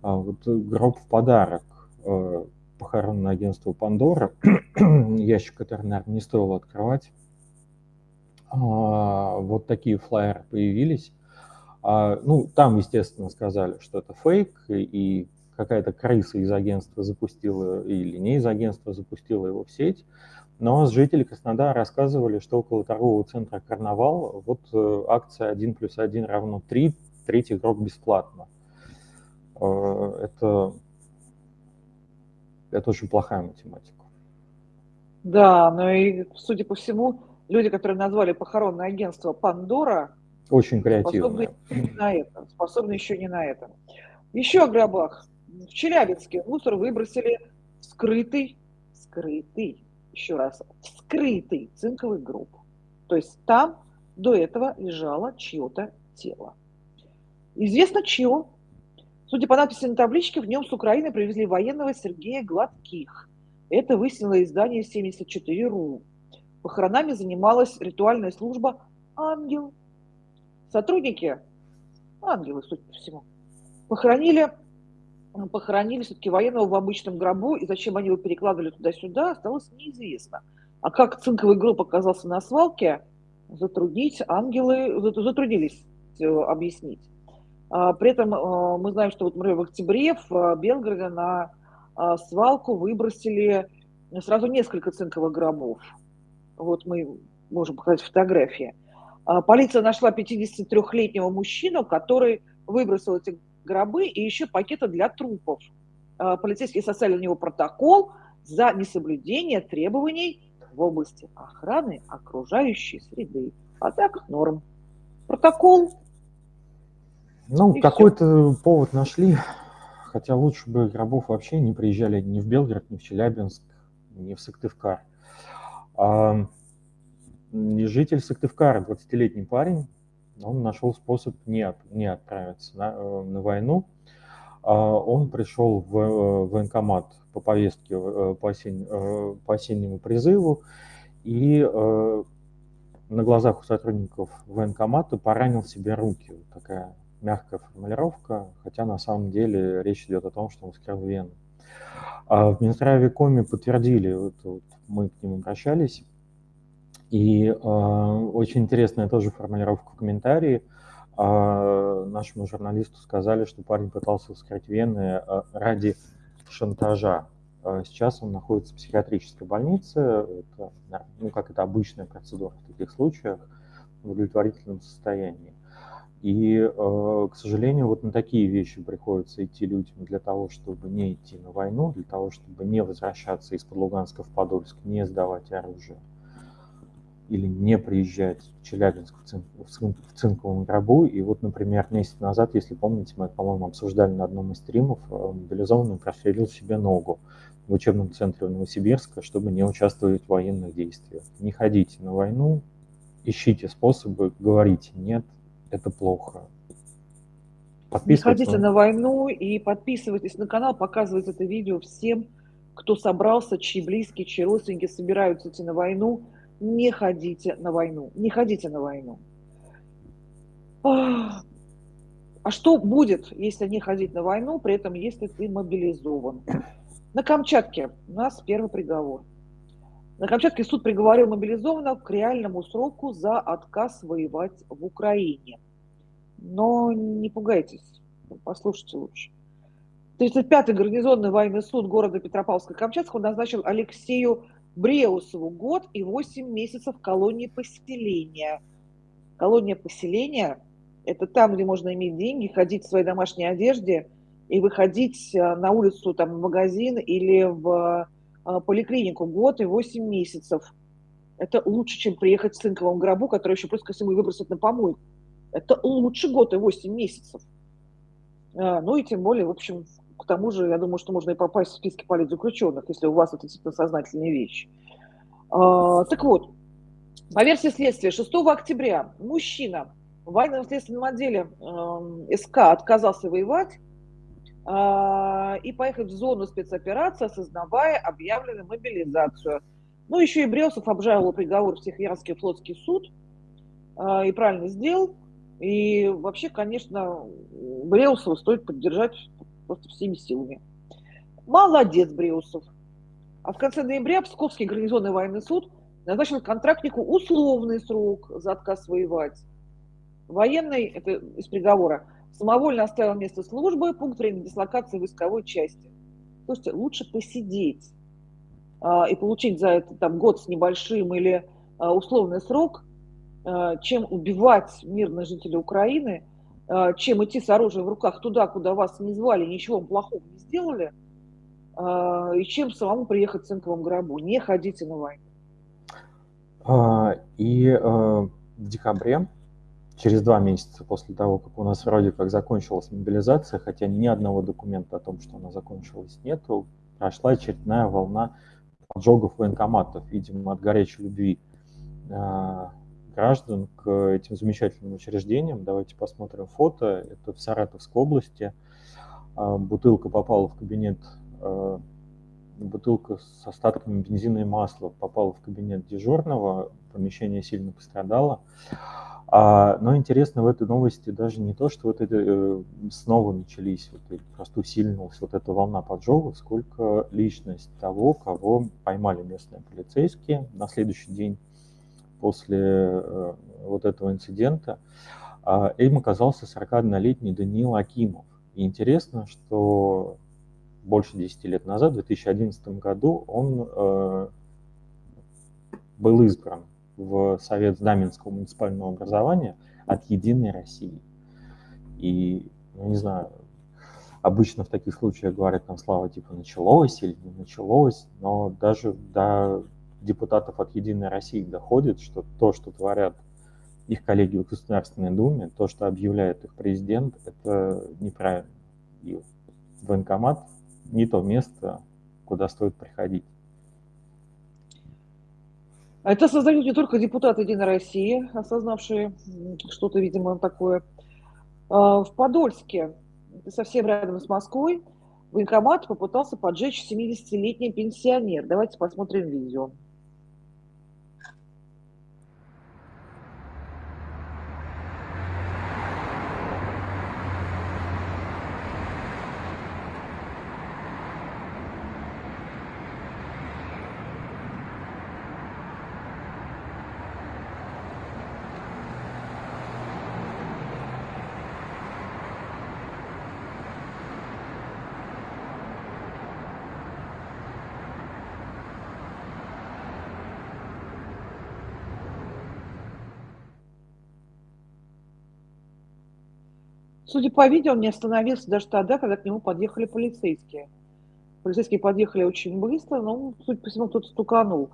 а, вот гроб в подарок э, похоронное агентство Пандора, ящик, который, наверное, не стоило открывать, вот такие флайеры появились. А, ну, там, естественно, сказали, что это фейк, и какая-то крыса из агентства запустила, или не из агентства запустила его в сеть. Но жители Краснодара рассказывали, что около торгового центра «Карнавал» вот э, акция 1 плюс 1 равно 3, третий игрок бесплатно. Э, это, это очень плохая математика. Да, но и, судя по всему, люди, которые назвали похоронное агентство Пандора, очень креативно. Способны, на это, способны еще не на это. Еще о гробах. В Челябинске мусор выбросили скрытый, скрытый, еще раз, скрытый цинковый гроб. То есть там до этого лежало чье-то тело. Известно чье. Судя по надписи на табличке, в нем с Украины привезли военного Сергея Гладких. Это выяснило издание 74.ru. Похоронами занималась ритуальная служба «Ангел». сотрудники, ангелы, судя по всему, похоронили, похоронили все-таки военного в обычном гробу, и зачем они его перекладывали туда-сюда, осталось неизвестно. А как цинковый гроб оказался на свалке, затруднить ангелы, затруднились э, объяснить. А, при этом э, мы знаем, что вот, в октябре в э, Белгороде на свалку выбросили сразу несколько цинковых гробов. Вот мы можем показать фотографии. А, полиция нашла 53-летнего мужчину, который выбросил эти гробы и еще пакеты для трупов. А, полицейские составили на него протокол за несоблюдение требований в области охраны окружающей среды. А так норм. Протокол. Ну, какой-то повод нашли. Хотя лучше бы гробов вообще не приезжали ни в Белгород, ни в Челябинск, ни в Сыктывкар. А, житель Сыктывкара, 20-летний парень, он нашел способ не, не отправиться на, э, на войну. А, он пришел в э, военкомат по повестке э, по, осень, по осеннему призыву и на глазах у сотрудников военкомата поранил себе руки. Такая мягкая формулировка, хотя на самом деле речь идет о том, что он вскрыл вену. А в Минздраве Коми подтвердили, вот, вот мы к ним обращались, и э, очень интересная тоже формулировка в комментарии. Э, нашему журналисту сказали, что парень пытался вскрыть вены э, ради шантажа. Сейчас он находится в психиатрической больнице. Это, ну, как это обычная процедура в таких случаях, в удовлетворительном состоянии. И, э, к сожалению, вот на такие вещи приходится идти людям для того, чтобы не идти на войну, для того, чтобы не возвращаться из-под Луганска в Подольск, не сдавать оружие или не приезжать в Челябинск в, цин, в, цин, в цинковом гробу. И вот, например, месяц назад, если помните, мы, по-моему, обсуждали на одном из стримов, э, мобилизованный прострелил себе ногу в учебном центре Новосибирска, чтобы не участвовать в военных действиях. Не ходите на войну, ищите способы, говорите «нет, это плохо». Не ходите на войну и подписывайтесь на канал, показывайте это видео всем, кто собрался, чьи близкие, чьи родственники собираются идти на войну – не ходите на войну. Не ходите на войну. А что будет, если не ходить на войну, при этом если ты мобилизован? На Камчатке у нас первый приговор. На Камчатке суд приговорил мобилизованного к реальному сроку за отказ воевать в Украине. Но не пугайтесь, послушайте лучше. 35-й гарнизонный военный суд города Петропавловска-Камчатского назначил Алексею Бреусову год и 8 месяцев колонии поселения. Колония поселения – это там, где можно иметь деньги, ходить в своей домашней одежде и выходить э, на улицу, там, в магазин или в поликлинику год и 8 месяцев. Это лучше, чем приехать в цинковом гробу, который еще плюс ко всему выбросят на помойку. Это лучше год и 8 месяцев. Э, ну и тем более, в общем, к тому же, я думаю, что можно и попасть в списки политзаключенных, если у вас это действительно сознательные вещи. А, так вот, по версии следствия, 6 октября мужчина в военном следственном отделе э, СК отказался воевать э, и поехать в зону спецоперации, осознавая объявленную мобилизацию. Ну, еще и Бресов обжаловал приговор в Тихоярский флотский суд э, и правильно сделал. И вообще, конечно, Бреусова стоит поддержать просто всеми силами. Молодец, Бреусов. А в конце ноября Псковский гарнизонный военный суд назначил контрактнику условный срок за отказ воевать. Военный, это из приговора, самовольно оставил место службы, пункт времени дислокации войсковой части. Слушайте, лучше посидеть а, и получить за это там, год с небольшим или а, условный срок, а, чем убивать мирных жителей Украины – а, чем идти с оружием в руках туда, куда вас не звали, ничего вам плохого не сделали, а, и чем самому приехать в цинковом гробу. Не ходите на войну. А, и в декабре, через два месяца после того, как у нас вроде как закончилась мобилизация, хотя ни одного документа о том, что она закончилась, нету, прошла очередная волна поджогов военкоматов, видимо, от горячей любви граждан к этим замечательным учреждениям. Давайте посмотрим фото. Это в Саратовской области. А, бутылка попала в кабинет, а, бутылка с остатками бензина и масла попала в кабинет дежурного, помещение сильно пострадало. А, но интересно в этой новости даже не то, что вот это э, снова начались, вот, просто усилилась вот эта волна поджогов, сколько личность того, кого поймали местные полицейские на следующий день после э, вот этого инцидента. Э, им оказался 41-летний Даниил Акимов. И интересно, что больше 10 лет назад, в 2011 году, он э, был избран в Совет Знаменского муниципального образования от «Единой России». И, ну, не знаю, обычно в таких случаях говорят там слава типа началось или не началось, но даже до депутатов от «Единой России» доходит, что то, что творят их коллеги в Государственной Думе, то, что объявляет их президент, это неправильно. И военкомат не то место, куда стоит приходить. А это осознают не только депутаты Единой России, осознавшие что-то, видимо, такое. А, в Подольске, совсем рядом с Москвой, военкомат попытался поджечь 70-летний пенсионер. Давайте посмотрим видео. Судя по видео, он не остановился даже тогда, когда к нему подъехали полицейские. Полицейские подъехали очень быстро, но, судя по всему, кто-то стуканул.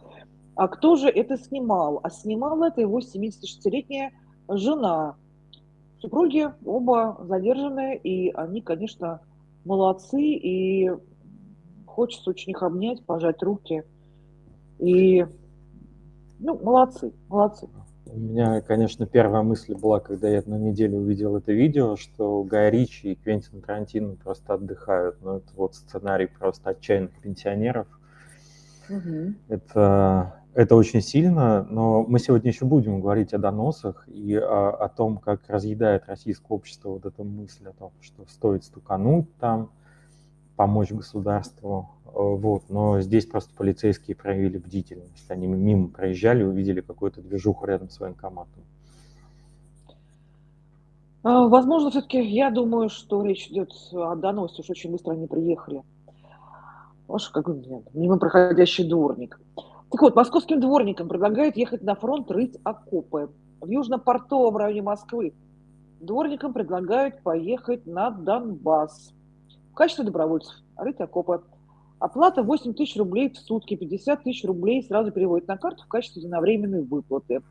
А кто же это снимал? А снимала это его 76-летняя жена. Супруги оба задержаны, и они, конечно, молодцы, и хочется очень их обнять, пожать руки. И, ну, молодцы, молодцы. У меня, конечно, первая мысль была, когда я на неделю увидел это видео, что Гай Ричи и Квентин Тарантино просто отдыхают. Но ну, это вот сценарий просто отчаянных пенсионеров. Угу. Это, это очень сильно, но мы сегодня еще будем говорить о доносах и о, о том, как разъедает российское общество вот эта мысль о том, что стоит стукануть там, помочь государству. Вот. Но здесь просто полицейские проявили бдительность. Они мимо проезжали, увидели какую-то движуху рядом с военкоматом. А, возможно, все-таки я думаю, что речь идет о доносе, уж очень быстро они приехали. Аж как нет, мимо проходящий дворник. Так вот, московским дворникам предлагают ехать на фронт рыть окопы. В южно-портовом районе Москвы дворникам предлагают поехать на Донбасс в качестве добровольцев рыть окопы. Оплата 8 тысяч рублей в сутки, 50 тысяч рублей сразу переводят на карту в качестве единовременной выплаты.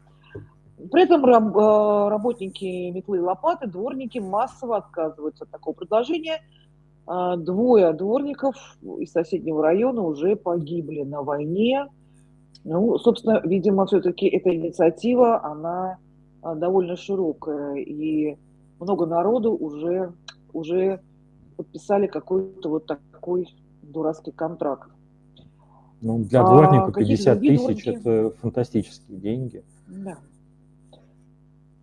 При этом э, работники метлы и лопаты, дворники массово отказываются от такого предложения. А, двое дворников из соседнего района уже погибли на войне. Ну, собственно, видимо, все-таки эта инициатива, она а, довольно широкая, и много народу уже, уже подписали какой-то вот такой дурацкий контракт. Ну, для дворника а, 50 тысяч – это фантастические деньги. Да.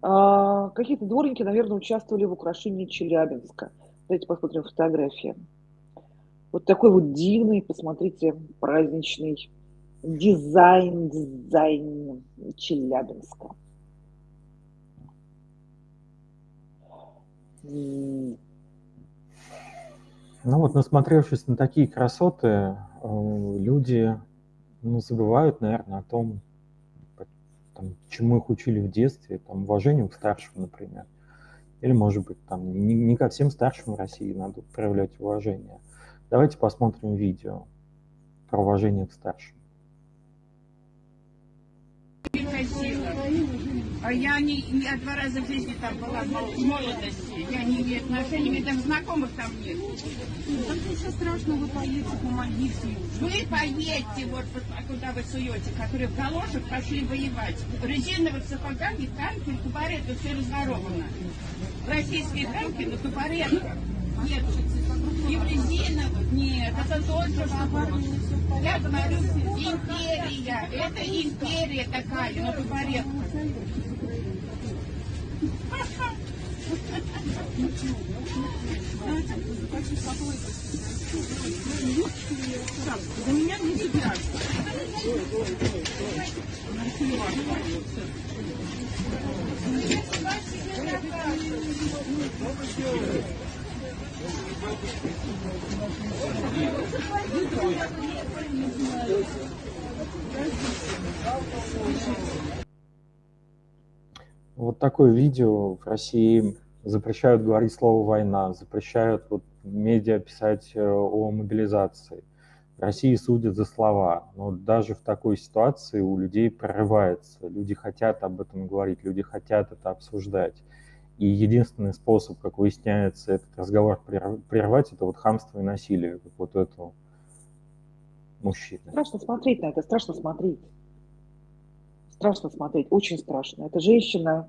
А, какие-то дворники, наверное, участвовали в украшении Челябинска. Давайте посмотрим фотографии. Вот такой вот дивный, посмотрите, праздничный дизайн, дизайн Челябинска. Ну вот, насмотревшись на такие красоты, э, люди ну, забывают, наверное, о том, там, чему их учили в детстве, там, уважению к старшим, например. Или, может быть, там, не, не ко всем старшим в России надо проявлять уважение. Давайте посмотрим видео про уважение к старшим. А я не, не два раза в жизни там была в молодости. Я не имею отношений, мне там знакомых там нет. Как ничего страшного, вы поедете, помогите. Вы поедете, вот куда вы суете, которые в галошах пошли воевать. В резиновых сапогах и танки, тупареты, все разворовано. Российские танки на тупаретках. Нет, Еврезина, нет, это только что... Я говорю, империя, это империя такая, но по-порядку. Так, за меня не забирать. Вот такое видео в России запрещают говорить слово «война», запрещают вот медиа писать э, о мобилизации. России судят за слова, но даже в такой ситуации у людей прорывается. Люди хотят об этом говорить, люди хотят это обсуждать. И единственный способ, как выясняется, этот разговор прервать, это вот хамство и насилие, как вот этого мужчины. Страшно смотреть на это, страшно смотреть. Страшно смотреть, очень страшно. Эта женщина,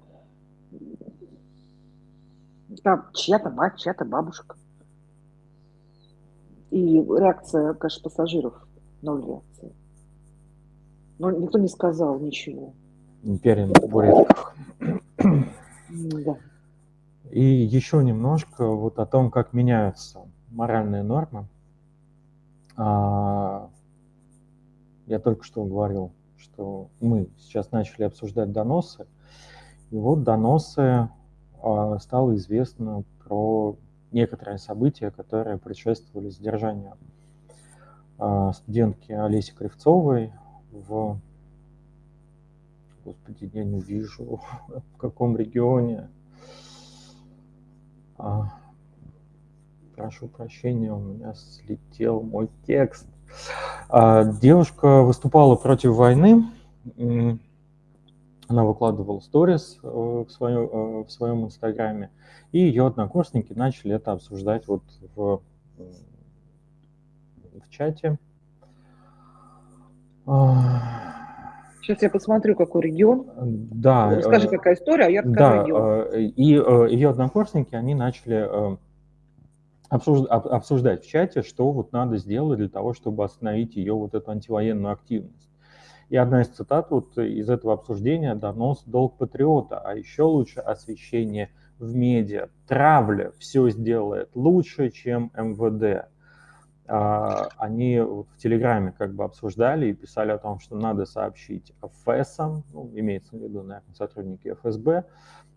там чья-то мать, чья-то бабушка. И реакция, конечно, пассажиров, ноль реакции. Но никто не сказал ничего. Империя на табуретках. Да. И еще немножко вот о том, как меняются моральные нормы. А, я только что говорил, что мы сейчас начали обсуждать доносы. И вот доносы а, стало известно про некоторые события, которые предшествовали задержанию а, студентки Олеси Кривцовой в... Господи, я не вижу, в каком регионе. А, прошу прощения, у меня слетел мой текст. А, девушка выступала против войны. Она выкладывала сторис э, в, своем, э, в своем инстаграме, и ее однокурсники начали это обсуждать вот в, в чате. Сейчас я посмотрю, какой регион. Да. Скажи, э, какая история, а я расскажу да, регион. И ее однокурсники, они начали обсуждать в чате, что вот надо сделать для того, чтобы остановить ее вот эту антивоенную активность. И одна из цитат вот из этого обсуждения «Донос – долг патриота», а еще лучше освещение в медиа. Травля все сделает лучше, чем МВД. А, они в Телеграме как бы обсуждали и писали о том, что надо сообщить ФСам, ну, имеется в виду, наверное, сотрудники ФСБ,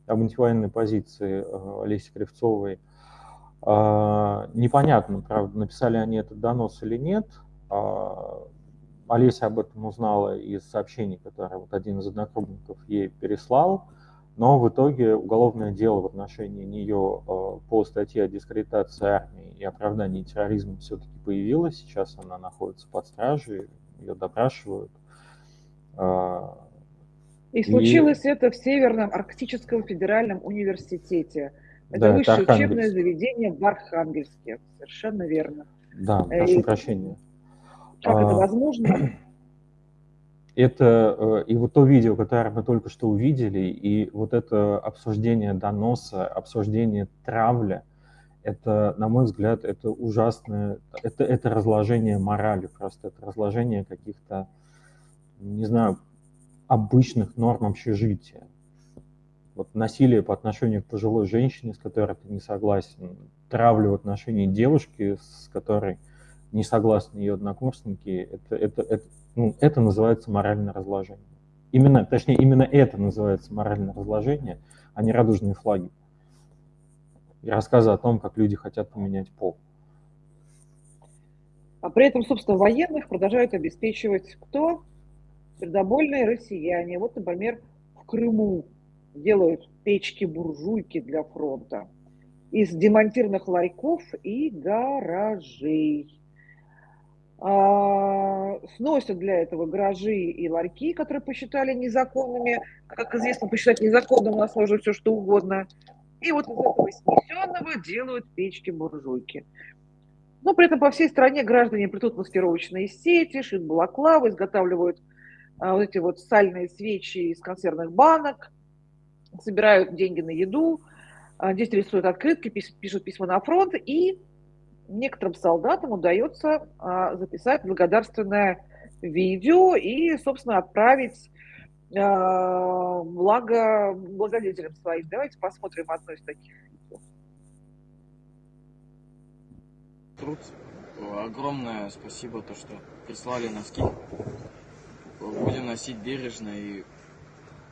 об антивоенной позиции э, Олеси Кривцовой. А, непонятно, правда, написали они этот донос или нет. А, Олеся об этом узнала из сообщений, которые вот один из однокрупников ей переслал, но в итоге уголовное дело в отношении нее э, по статье о дискредитации армии и оправдании терроризма все-таки появилось. Сейчас она находится под стражей, ее допрашивают. А, и случилось и... это в Северном Арктическом федеральном университете. Это да, высшее это учебное заведение в Архангельске. Совершенно верно. Да, прошу и... прощения. Как это а, возможно? Это э, и вот то видео, которое мы только что увидели, и вот это обсуждение доноса, обсуждение травля, это, на мой взгляд, это ужасное, это, это разложение морали просто, это разложение каких-то, не знаю, обычных норм общежития. Вот насилие по отношению к пожилой женщине, с которой ты не согласен, травлю в отношении девушки, с которой не согласны ее однокурсники, это, это, это, это называется моральное разложение. Именно, точнее, именно это называется моральное разложение, а не радужные флаги. И рассказы о том, как люди хотят поменять пол. А при этом, собственно, военных продолжают обеспечивать кто? Сердобольные россияне. Вот, например, в Крыму делают печки-буржуйки для фронта из демонтированных ларьков и гаражей. А, сносят для этого гаражи и ларьки, которые посчитали незаконными. Как известно, посчитать незаконным у нас можно все что угодно. И вот из этого снесенного делают печки-буржуйки. Но при этом по всей стране граждане плетут маскировочные сети, шьют балаклавы, изготавливают а, вот эти вот сальные свечи из консервных банок, собирают деньги на еду, а, здесь рисуют открытки, пишут письма на фронт и некоторым солдатам удается а, записать благодарственное видео и, собственно, отправить а, благо благодетелям своим. Давайте посмотрим одно из таких видео. труд. Огромное спасибо, то, что прислали носки. Будем носить бережно и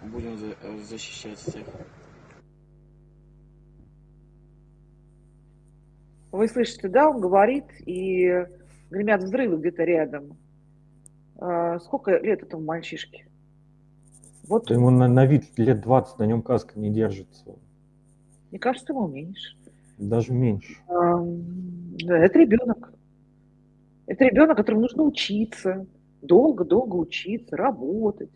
будем защищать всех. Вы слышите, да, он говорит, и гремят взрывы где-то рядом. А, сколько лет этому мальчишке? Вот. Ему на, на вид лет 20, на нем каска не держится. Мне кажется, ему меньше. Даже меньше. А, да, это ребенок. Это ребенок, которому нужно учиться, долго-долго учиться, работать,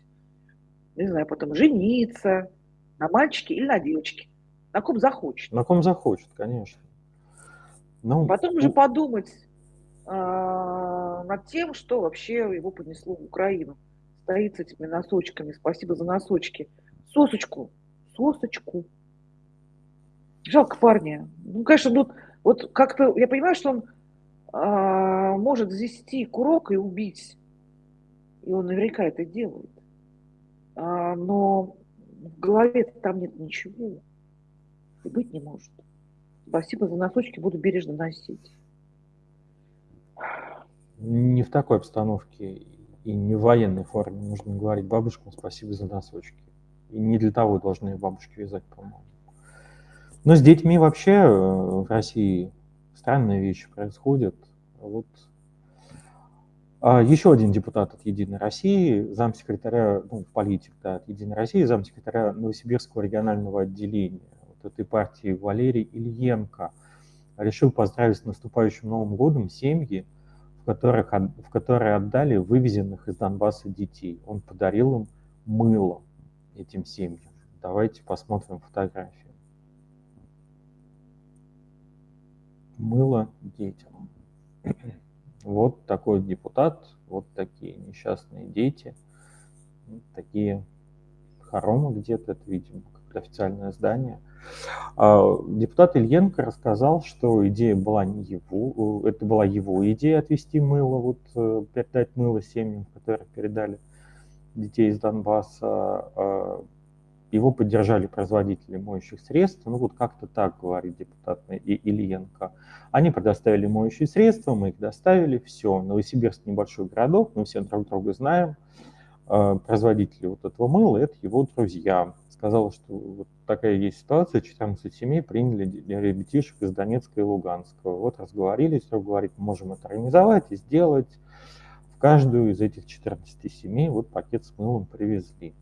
не знаю, потом жениться на мальчике или на девочке. На ком захочет. На ком захочет, конечно. Ну, потом уже подумать э, над тем, что вообще его понесло в Украину. Стоит с этими носочками. Спасибо за носочки. Сосочку. Сосочку. Жалко парня. Ну, конечно, ну, вот как-то, я понимаю, что он э, может завести курок и убить. И он наверняка это делает. А, но в голове там нет ничего. И быть не может. Спасибо за носочки, буду бережно носить. Не в такой обстановке и не в военной форме нужно говорить бабушкам спасибо за носочки. И не для того должны бабушки вязать, по-моему. Но с детьми вообще э, в России странные вещи происходят. Вот а еще один депутат от «Единой России», замсекретаря, ну, политик да, от «Единой России», замсекретаря Новосибирского регионального отделения этой партии Валерий Ильенко решил поздравить с наступающим Новым годом семьи, в, которых, в которые отдали вывезенных из Донбасса детей. Он подарил им мыло этим семьям. Давайте посмотрим фотографию. Мыло детям. Вот такой депутат, вот такие несчастные дети, такие хоромы где-то, это, видимо, как официальное здание – а, депутат Ильенко рассказал, что идея была не его, э, это была его идея отвести мыло, вот э, передать мыло семьям, которые передали детей из Донбасса. А, его поддержали производители моющих средств. Ну вот как-то так, говорит депутат Ильенко. Они предоставили моющие средства, мы их доставили, все. Новосибирск небольшой городок, мы все друг друга знаем. А, производители вот этого мыла – это его друзья сказала, что вот такая есть ситуация, 14 семей приняли ребятишек из Донецка и Луганска. Вот разговорились, все говорит, можем это организовать и сделать. В каждую из этих 14 семей вот пакет с мылом привезли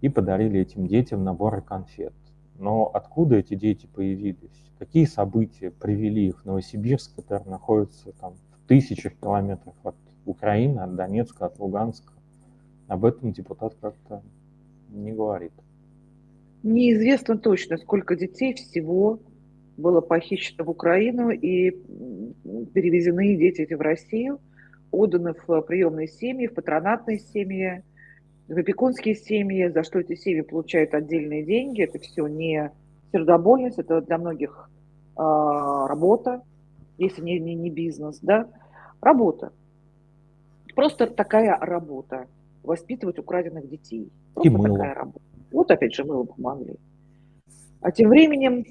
и подарили этим детям наборы конфет. Но откуда эти дети появились? Какие события привели их в Новосибирск, который находится там в тысячах километров от Украины, от Донецка, от Луганска? Об этом депутат как-то не говорит. Неизвестно точно, сколько детей всего было похищено в Украину и перевезены дети эти в Россию, отданы в приемные семьи, в патронатные семьи, в опекунские семьи, за что эти семьи получают отдельные деньги. Это все не сердобольность, это для многих э, работа, если не, не, не бизнес, да, работа. Просто такая работа, воспитывать украденных детей. Просто и мыло. такая работа. Вот опять же мы ему помогли. А тем временем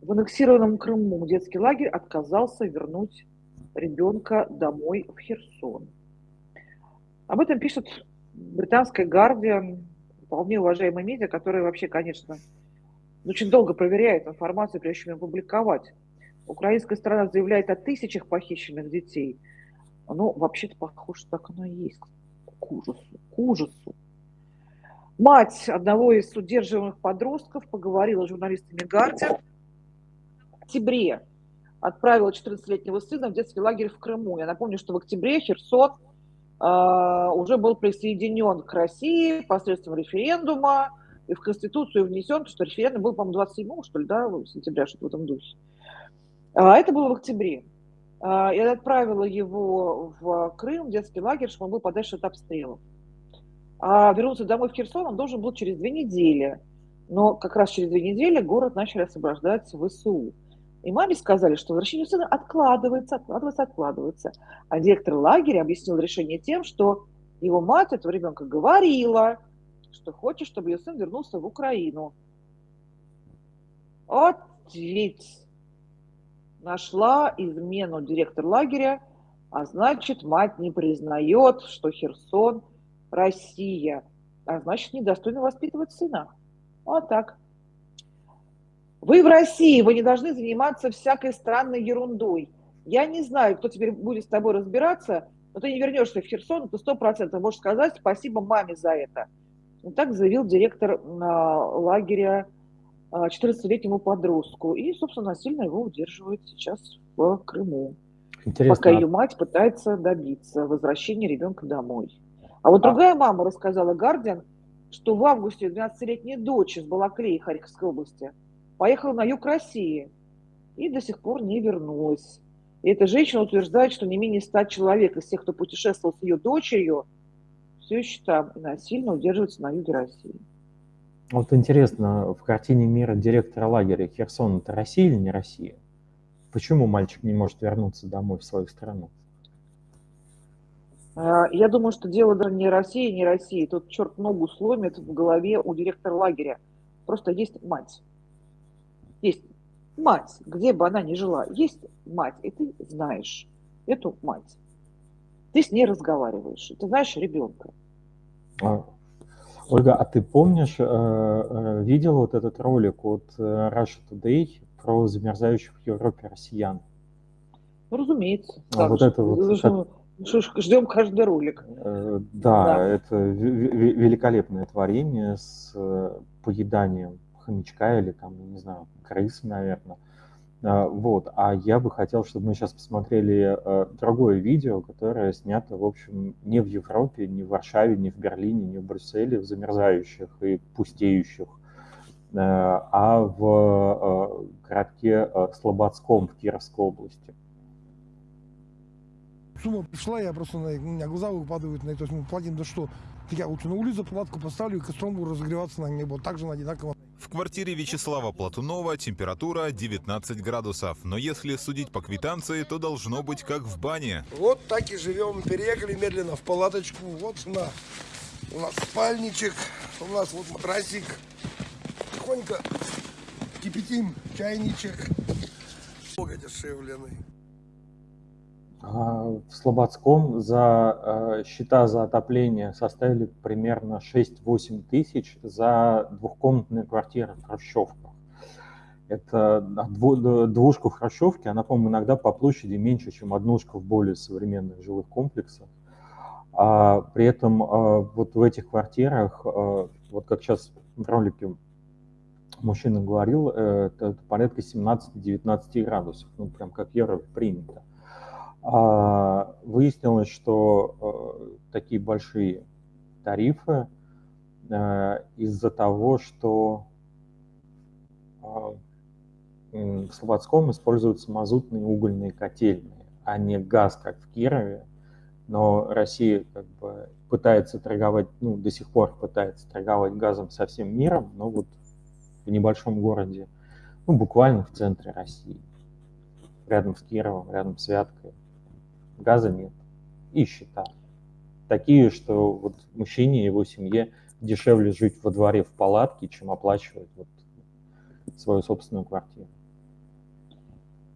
в аннексированном Крыму детский лагерь отказался вернуть ребенка домой в Херсон. Об этом пишет британская Guardian, вполне уважаемая медиа, которая вообще, конечно, очень долго проверяет информацию, прежде чем ее публиковать. Украинская страна заявляет о тысячах похищенных детей. Ну, вообще-то похоже, так оно и есть. К ужасу, к ужасу. Мать одного из удерживаемых подростков поговорила с журналистами «Гардиан». В октябре отправила 14-летнего сына в детский лагерь в Крыму. Я напомню, что в октябре Херсон э, уже был присоединен к России посредством референдума и в Конституцию внесен, что референдум был, по-моему, 27 что ли, да, сентября, что-то в этом духе. А это было в октябре. А, я отправила его в Крым, в детский лагерь, чтобы он был подальше от обстрелов. А вернуться домой в Херсон он должен был через две недели. Но как раз через две недели город начали освобождать ВСУ. И маме сказали, что возвращение сына откладывается, откладывается, откладывается. А директор лагеря объяснил решение тем, что его мать этого ребенка говорила, что хочет, чтобы ее сын вернулся в Украину. Вот ведь нашла измену директор лагеря, а значит, мать не признает, что Херсон – Россия, а значит, недостойно воспитывать сына. Вот так. Вы в России, вы не должны заниматься всякой странной ерундой. Я не знаю, кто теперь будет с тобой разбираться, но ты не вернешься в Херсон, ты сто процентов можешь сказать спасибо маме за это. Вот так заявил директор лагеря 14-летнему подростку. И, собственно, насильно его удерживают сейчас в Крыму. Интересно. Пока ее мать пытается добиться возвращения ребенка домой. А вот а... другая мама рассказала Гардиан, что в августе 12-летняя дочь из Балаклеи Харьковской области – поехала на юг России и до сих пор не вернулась. И эта женщина утверждает, что не менее ста человек из тех, кто путешествовал с ее дочерью, все еще там и насильно удерживаются на юге России. Вот интересно, в картине мира директора лагеря Херсон это Россия или не Россия? Почему мальчик не может вернуться домой в свою страну? А, я думаю, что дело даже не России, не России. Тут черт ногу сломит в голове у директора лагеря. Просто есть мать есть мать, где бы она ни жила, есть мать, и ты знаешь эту мать. Ты с ней разговариваешь, ты знаешь ребенка. А, Ольга, а ты помнишь, э, э, видел вот этот ролик от э, Russia Today про замерзающих в Европе россиян? Ну, разумеется. А вот это вот... Ждем каждый ролик. Да, да, это великолепное творение с поеданием хомячка или там, не знаю, крысы, наверное. А, вот. А я бы хотел, чтобы мы сейчас посмотрели э, другое видео, которое снято, в общем, не в Европе, не в Варшаве, не в Берлине, не в Брюсселе, в замерзающих и пустеющих, э, а в э, городке Слободском в Кировской области. Сумма пришла, я просто, на, у меня глаза выпадают, на, то есть мы платим, да что, я лучше на улицу палатку поставлю и костром буду разогреваться на небо, также на одинаково. В квартире Вячеслава Платунова температура 19 градусов, но если судить по квитанции, то должно быть как в бане. Вот так и живем, переехали медленно в палаточку, вот на, у нас спальничек, у нас вот матрасик, тихонько кипятим чайничек, много дешевленный. А, в Слободском за э, счета за отопление составили примерно 6-8 тысяч за двухкомнатные квартиры в Хрущевках. Это двушка в Хрущевке, она, по-моему, иногда по площади меньше, чем однушка в более современных жилых комплексах. А при этом э, вот в этих квартирах, э, вот как сейчас в ролике мужчина говорил, это порядка 17-19 градусов, ну прям как Евро принято. А, выяснилось, что э, такие большие тарифы э, из-за того, что а, в Слободском используются мазутные угольные котельные, а не газ, как в Кирове. Но Россия как бы пытается торговать, ну, до сих пор пытается торговать газом со всем миром, но вот в небольшом городе, ну, буквально в центре России, рядом с Кировом, рядом с Вяткой, газа нет и счета. Такие, что вот мужчине и его семье дешевле жить во дворе в палатке, чем оплачивать вот свою собственную квартиру.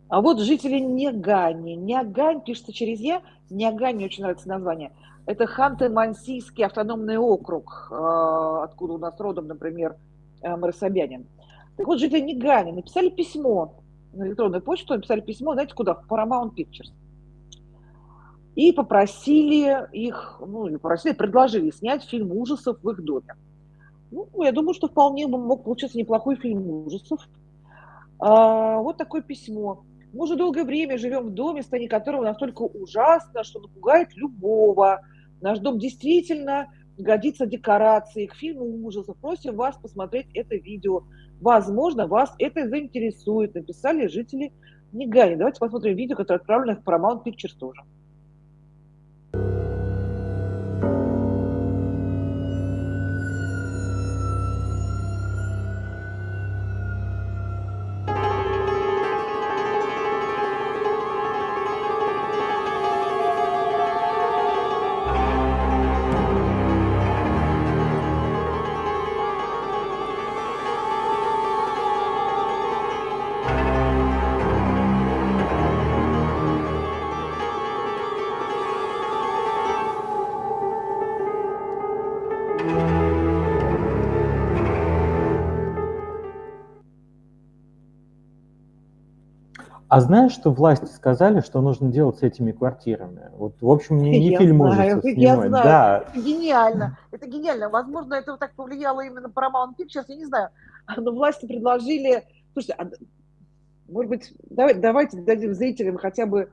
А вот жители Негани. Нягань пишется через «я». Нягань, очень нравится название. Это Ханты-Мансийский автономный округ, а, откуда у нас родом, например, э, Марасобянин. Так вот, жители Негани написали письмо на электронную почту, написали письмо, знаете, куда? В Paramount Pictures и попросили их, ну, или попросили, предложили снять фильм ужасов в их доме. Ну, я думаю, что вполне мог получиться неплохой фильм ужасов. А, вот такое письмо. Мы уже долгое время живем в доме, состояние которого настолько ужасно, что напугает любого. Наш дом действительно годится декорацией к фильму ужасов. Просим вас посмотреть это видео. Возможно, вас это заинтересует. Написали жители Нигани. Давайте посмотрим видео, которое отправлено в Paramount Pictures тоже. Música А знаешь, что власти сказали, что нужно делать с этими квартирами? Вот, в общем, не, не Я фильм ужасов я снимать. знаю. Да, Это гениально. Это гениально. Возможно, это вот так повлияло именно Paramount Pictures, я не знаю. Но власти предложили... Слушайте, а может быть, давай, давайте дадим зрителям хотя бы,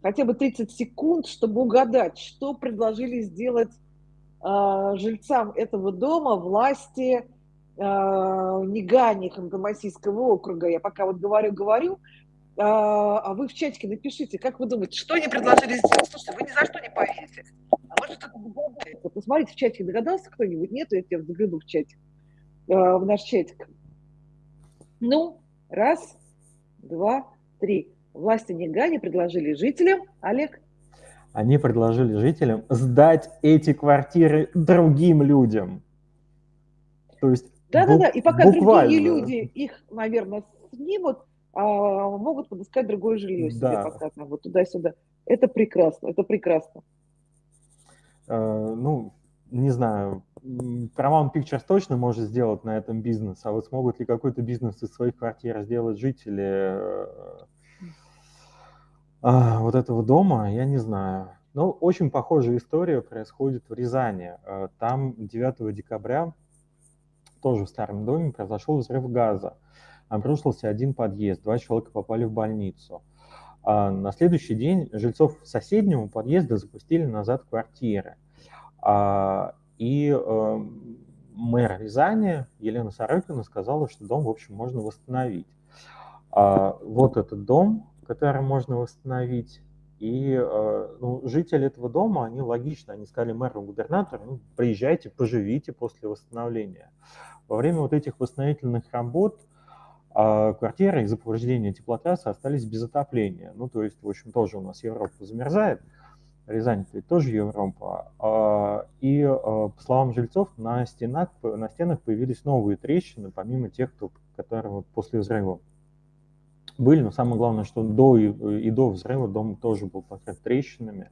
хотя бы 30 секунд, чтобы угадать, что предложили сделать а, жильцам этого дома власти а, Нигани Ханты-Мансийского округа. Я пока вот говорю-говорю, а, а вы в чатике напишите, как вы думаете, что они предложили сделать? Слушайте, вы ни за что не поверите. А может кто-то догадается. Посмотрите в чатике, догадался кто-нибудь? Нет, я тебя загляну в чатик, а, в наш чатик. Ну, раз, два, три. Власти Нигани предложили жителям, Олег, они предложили жителям сдать эти квартиры другим людям. То есть Да-да-да, бу- и пока буквально. другие люди их, наверное, снимут, могут подыскать другое жилье себе Да. пока там вот туда-сюда. Это прекрасно, это прекрасно. Э, ну, не знаю, Paramount Pictures точно может сделать на этом бизнес, а вот смогут ли какой-то бизнес из своих квартир сделать жители э, а, вот этого дома, я не знаю. Но очень похожая история происходит в Рязани. Э, Там 9 декабря тоже в старом доме произошел взрыв газа. Обрушился один подъезд, два человека попали в больницу. А на следующий день жильцов соседнего подъезда запустили назад квартиры. А, И э, мэр Рязани Елена Сорокина сказала, что дом, в общем, можно восстановить. А, Вот этот дом, который можно восстановить, и э, ну, жители этого дома, они логично, они сказали мэру, губернатору, ну, приезжайте, поживите после восстановления. Во время вот этих восстановительных работ а, квартиры из-за повреждения теплотрассы остались без отопления. Ну, то есть, в общем, тоже у нас Европа замерзает, Рязань ведь тоже Европа. А, И, а, по словам жильцов, на стенах, на стенах появились новые трещины, помимо тех, кто, которые вот после взрыва были. Но самое главное, что до и, и до взрыва дом тоже был покрыт трещинами.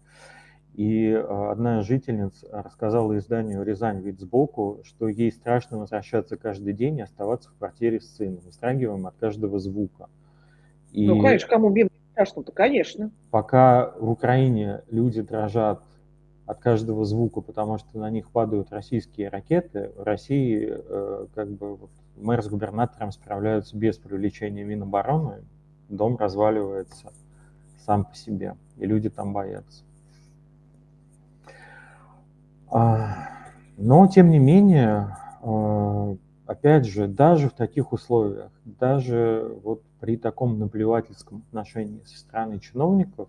И а, одна из жительниц рассказала изданию «Рязань вид сбоку», что ей страшно возвращаться каждый день и оставаться в квартире с сыном, вздрагиваем от каждого звука. И Ну, конечно, кому бим страшно-то, конечно. пока в Украине люди дрожат от каждого звука, потому что на них падают российские ракеты, в России э, как бы мэр с губернатором справляются без привлечения Минобороны, дом разваливается сам по себе, и люди там боятся. А, Но, тем не менее, э, опять же, даже в таких условиях, даже вот при таком наплевательском отношении со стороны чиновников,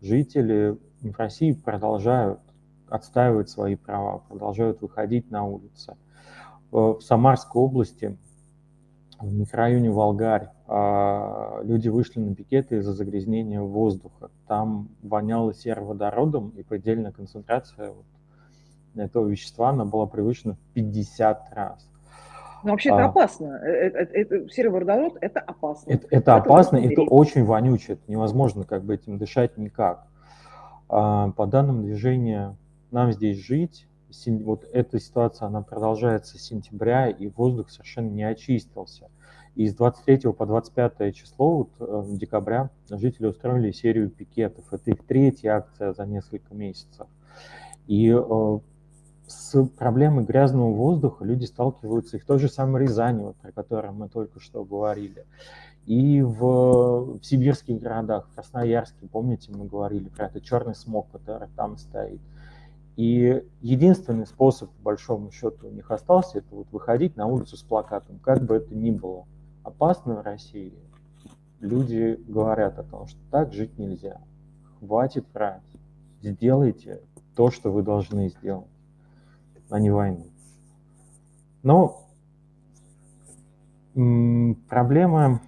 жители в России продолжают отстаивать свои права, продолжают выходить на улицы. В Самарской области, в микрорайоне Волгарь, а, люди вышли на пикеты из-за загрязнения воздуха. Там воняло сероводородом, и предельная концентрация этого вещества, она была превышена в 50 раз. Но вообще это А. опасно. Э, э, э, Это, сероводород – это опасно. Это, это Поэтому опасно, это очень вонюче, это невозможно как бы этим дышать никак. А, По данным движения «Нам здесь жить», вот эта ситуация, она продолжается с сентября, и воздух совершенно не очистился. И с 23 по 25 число вот, декабря жители устроили серию пикетов. Это их третья акция за несколько месяцев. И с проблемой грязного воздуха люди сталкиваются и в той же самой Рязани, вот, про которой мы только что говорили, и в, в сибирских городах, в Красноярске, помните, мы говорили про этот черный смог, который там стоит. И единственный способ, по большому счету, у них остался, это вот выходить на улицу с плакатом, как бы это ни было опасно в России. Люди говорят о том, что так жить нельзя. Хватит врать. Сделайте то, что вы должны сделать, а не войну. Но проблема,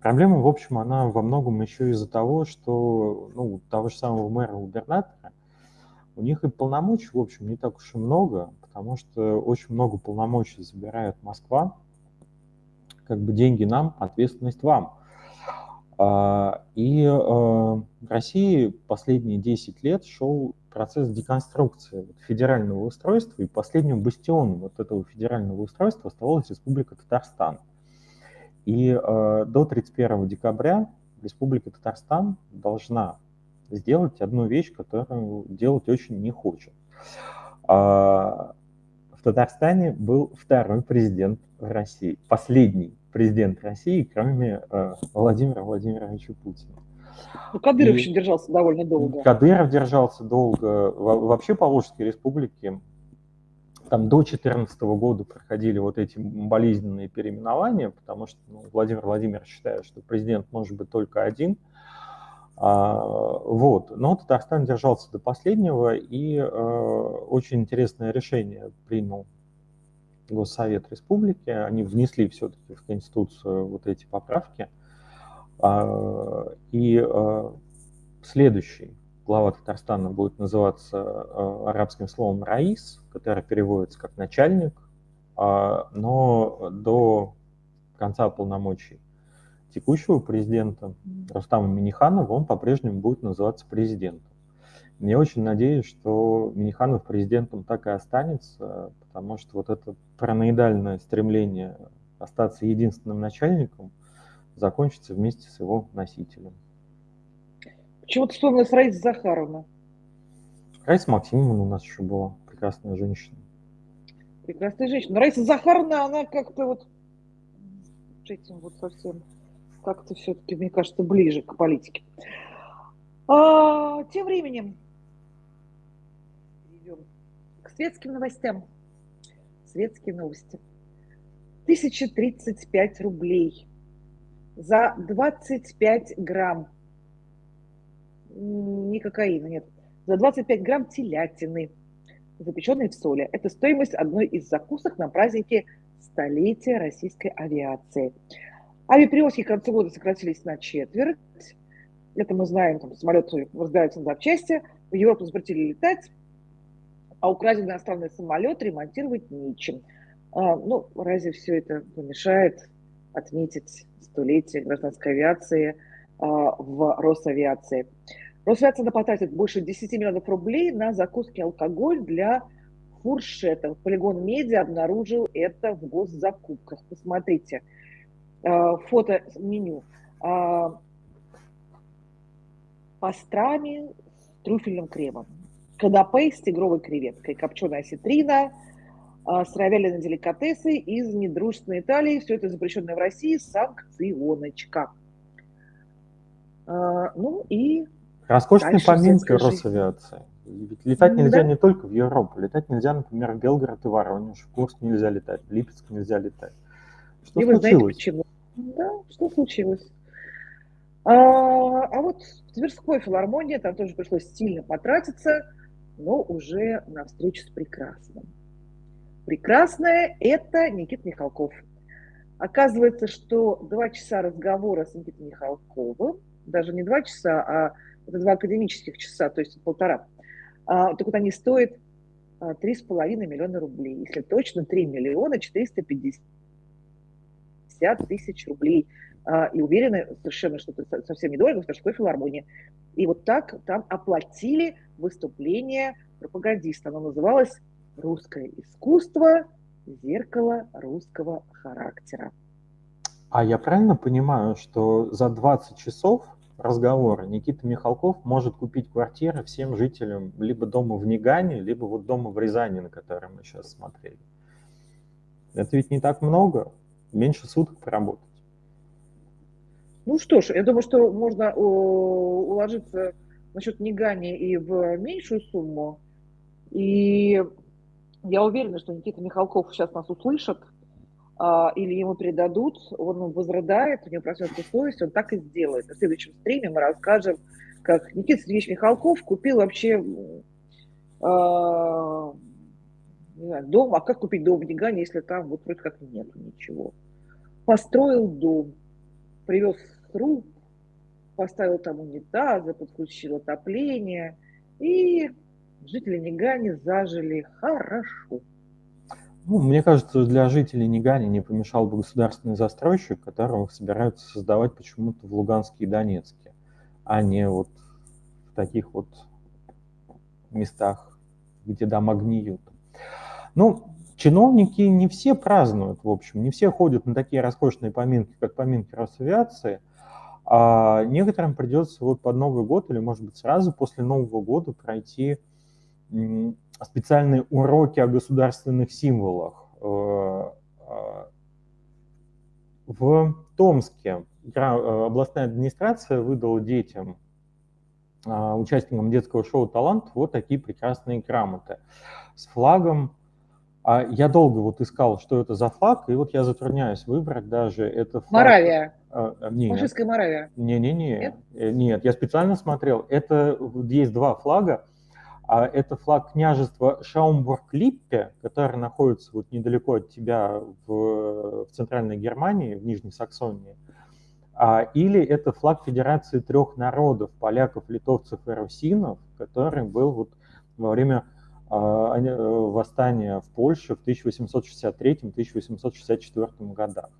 проблема, в общем, она во многом еще из-за того, что ну, того же самого мэра-губернатора, у них и полномочий, в общем, не так уж и много, потому что очень много полномочий забирает Москва, как бы деньги нам, ответственность вам. А, И э, в России последние 10 лет шел процесс деконструкции федерального устройства, и последним бастионом вот этого федерального устройства оставалась Республика Татарстан. И э, до 31 декабря Республика Татарстан должна сделать одну вещь, которую делать очень не хочет. А, в Татарстане был второй президент России, последний президент России, кроме э, Владимира Владимировича Путина. Ну, Кадыров и еще держался довольно долго. Кадыров держался долго. Вообще по Волжской республике там до 2014 года проходили вот эти болезненные переименования, потому что ну, Владимир Владимирович считает, что президент может быть только один. А, вот. Но Татарстан держался до последнего, и а, очень интересное решение принял Госсовет Республики. Они внесли все-таки в Конституцию вот эти поправки. А, и а, следующий глава Татарстана будет называться а, арабским словом «раис», которое переводится как «начальник», но до конца полномочий текущего президента Рустама Миниханова он по-прежнему будет называться президентом. Я очень надеюсь, что Миниханов президентом так и останется, потому что вот это параноидальное стремление остаться единственным начальником – закончится вместе с его носителем. Почему ты вспомнилась Раиса Захаровна? Раиса Максимовна у нас еще была, прекрасная женщина. Прекрасная женщина. Но Раиса Захаровна, она как-то вот с этим вот совсем как-то все-таки, мне кажется, ближе к политике. А, тем временем идем к светским новостям. Светские новости. 1035 рублей – за 25 грамм, не кокаина, нет, за 25 грамм телятины, запеченной в соли. Это стоимость одной из закусок на празднике столетия российской авиации. Авиаперевозки к концу года сократились на четверть. Это мы знаем, там самолеты разбираются на запчасти, в Европу запретили летать, а украденный иностранный самолет ремонтировать нечем. А, ну, разве все это помешает отметить столетие гражданской авиации а, в Росавиации. Росавиация потратит больше 10 миллионов рублей на закуски алкоголь для фуршетов. Полигон Медиа обнаружил это в госзакупках. Посмотрите, а, фото меню. А, пастрами с трюфельным кремом, канапе с тигровой креветкой, копченая а, сыровяленые деликатесы из недружественной Италии. Все это запрещенное в России санкционочка. А, ну и... Роскошные поминки Росавиации. Ведь летать нельзя да. не только в Европу. Летать нельзя, например, в Белгород и Воронеж. В Курск нельзя летать, в Липецк нельзя летать. Что и случилось? вы знаете почему? Да, что случилось? А, а вот в Тверской филармонии там тоже пришлось сильно потратиться, но уже на встречу с прекрасным прекрасное – это Никита Михалков. Оказывается, что два часа разговора с Никитой Михалковым, даже не два часа, а это два академических часа, то есть полтора, а, так вот они стоят а, три с половиной миллиона рублей. Если точно, 3 миллиона 450 тысяч рублей. А, и уверены совершенно, что это совсем недорого в Тверской филармонии. И вот так там оплатили выступление пропагандиста. Оно называлось Русское искусство – зеркало русского характера. А я правильно понимаю, что за 20 часов разговора Никита Михалков может купить квартиры всем жителям либо дома в Нигане, либо вот дома в Рязани, на который мы сейчас смотрели. Это ведь не так много, меньше суток поработать. Ну что ж, я думаю, что можно уложиться насчет Нигани и в меньшую сумму. И я уверена, что Никита Михалков сейчас нас услышит, а, или ему передадут, он возрыдает, у него проснется совесть, он так и сделает. В следующем стриме мы расскажем, как Никита Сергеевич Михалков купил вообще а, не знаю, дом, а как купить дом в Нигане, если там вот вроде как нет ничего. Построил дом, привез труп, поставил там унитазы, подключил отопление и жители Нигани зажили хорошо. Ну, мне кажется, для жителей Нигани не помешал бы государственный застройщик, которого собираются создавать почему-то в Луганске и Донецке, а не вот в таких вот местах, где дома гниют. Ну, чиновники не все празднуют, в общем, не все ходят на такие роскошные поминки, как поминки Росавиации, А некоторым придется вот под Новый год или, может быть, сразу после Нового года пройти специальные уроки о государственных символах. Э, а, в Томске э, областная администрация выдала детям, а, участникам детского шоу «Талант» вот такие прекрасные грамоты с флагом. А я долго вот искал, что это за флаг, и вот я затрудняюсь выбрать даже это флаг. Моравия. А, нет. Фашистская Моравия. Не-не-не. Нет? Э, нет, я специально смотрел. Это есть два флага. А это флаг княжества Шаумбург-Липпе, который находится вот недалеко от тебя в, в центральной Германии, в Нижней Саксонии. А, или это флаг Федерации трех народов, поляков, литовцев и русинов, который был вот во время а, э, восстания в Польше в 1863-1864 годах.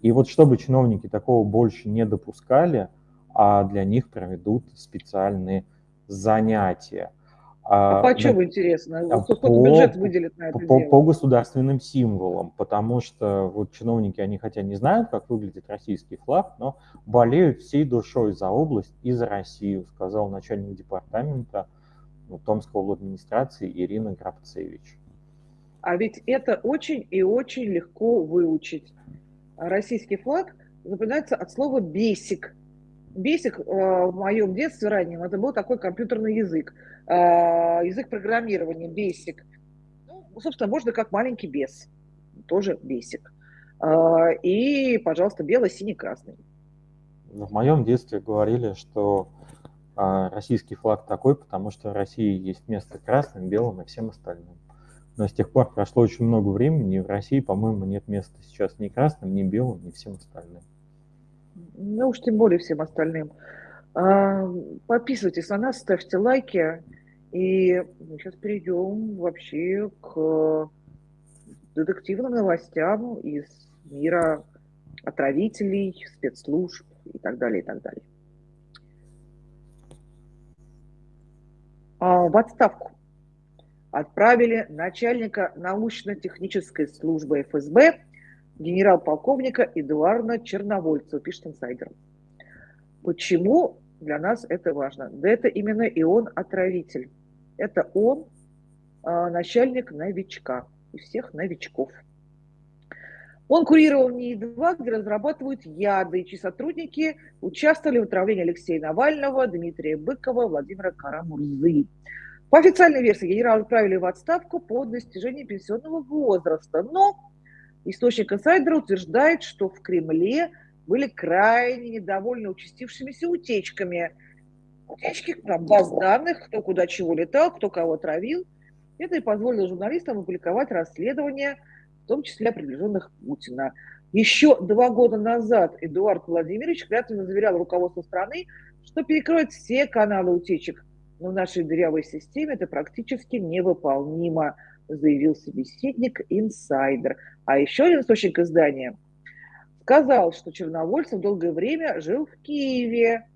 И вот чтобы чиновники такого больше не допускали, а для них проведут специальные занятия – а, а по чем интересно? А Сколько по, бюджет выделит на это по, дело? по государственным символам, потому что вот чиновники, они хотя не знают, как выглядит российский флаг, но болеют всей душой за область и за Россию, сказал начальник департамента ну, Томской администрации Ирина Грабцевич. А ведь это очень и очень легко выучить. Российский флаг запоминается от слова «бесик», Basic э, в моем детстве раннем это был такой компьютерный язык, язык программирования Basic. Ну, собственно, можно как маленький бес, тоже Basic. Э, и, пожалуйста, белый, синий, красный. В моем детстве говорили, что российский флаг такой, потому что в России есть место красным, белым и всем остальным. Но с тех пор прошло очень много времени, и в России, по-моему, нет места сейчас ни красным, ни белым, ни всем остальным ну уж тем более всем остальным. Подписывайтесь на нас, ставьте лайки. И мы сейчас перейдем вообще к детективным новостям из мира отравителей, спецслужб и так далее, и так далее. А, в отставку отправили начальника научно-технической службы ФСБ генерал-полковника Эдуарда Черновольцева, пишет инсайдер. Почему для нас это важно? Да это именно и он отравитель. Это он э, начальник новичка и всех новичков. Он курировал НИИ-2, где разрабатывают яды, чьи сотрудники участвовали в отравлении Алексея Навального, Дмитрия Быкова, Владимира Карамурзы. По официальной версии генерал отправили в отставку по достижении пенсионного возраста, но Источник инсайдера утверждает, что в Кремле были крайне недовольны участившимися утечками. Утечки там, баз данных, кто куда чего летал, кто кого травил. Это и позволило журналистам опубликовать расследование, в том числе приближенных Путина. Еще два года назад Эдуард Владимирович клятвенно заверял руководство страны, что перекроет все каналы утечек. Но в нашей дырявой системе это практически невыполнимо заявил собеседник инсайдер. А еще один источник издания сказал, что Черновольцев долгое время жил в Киеве,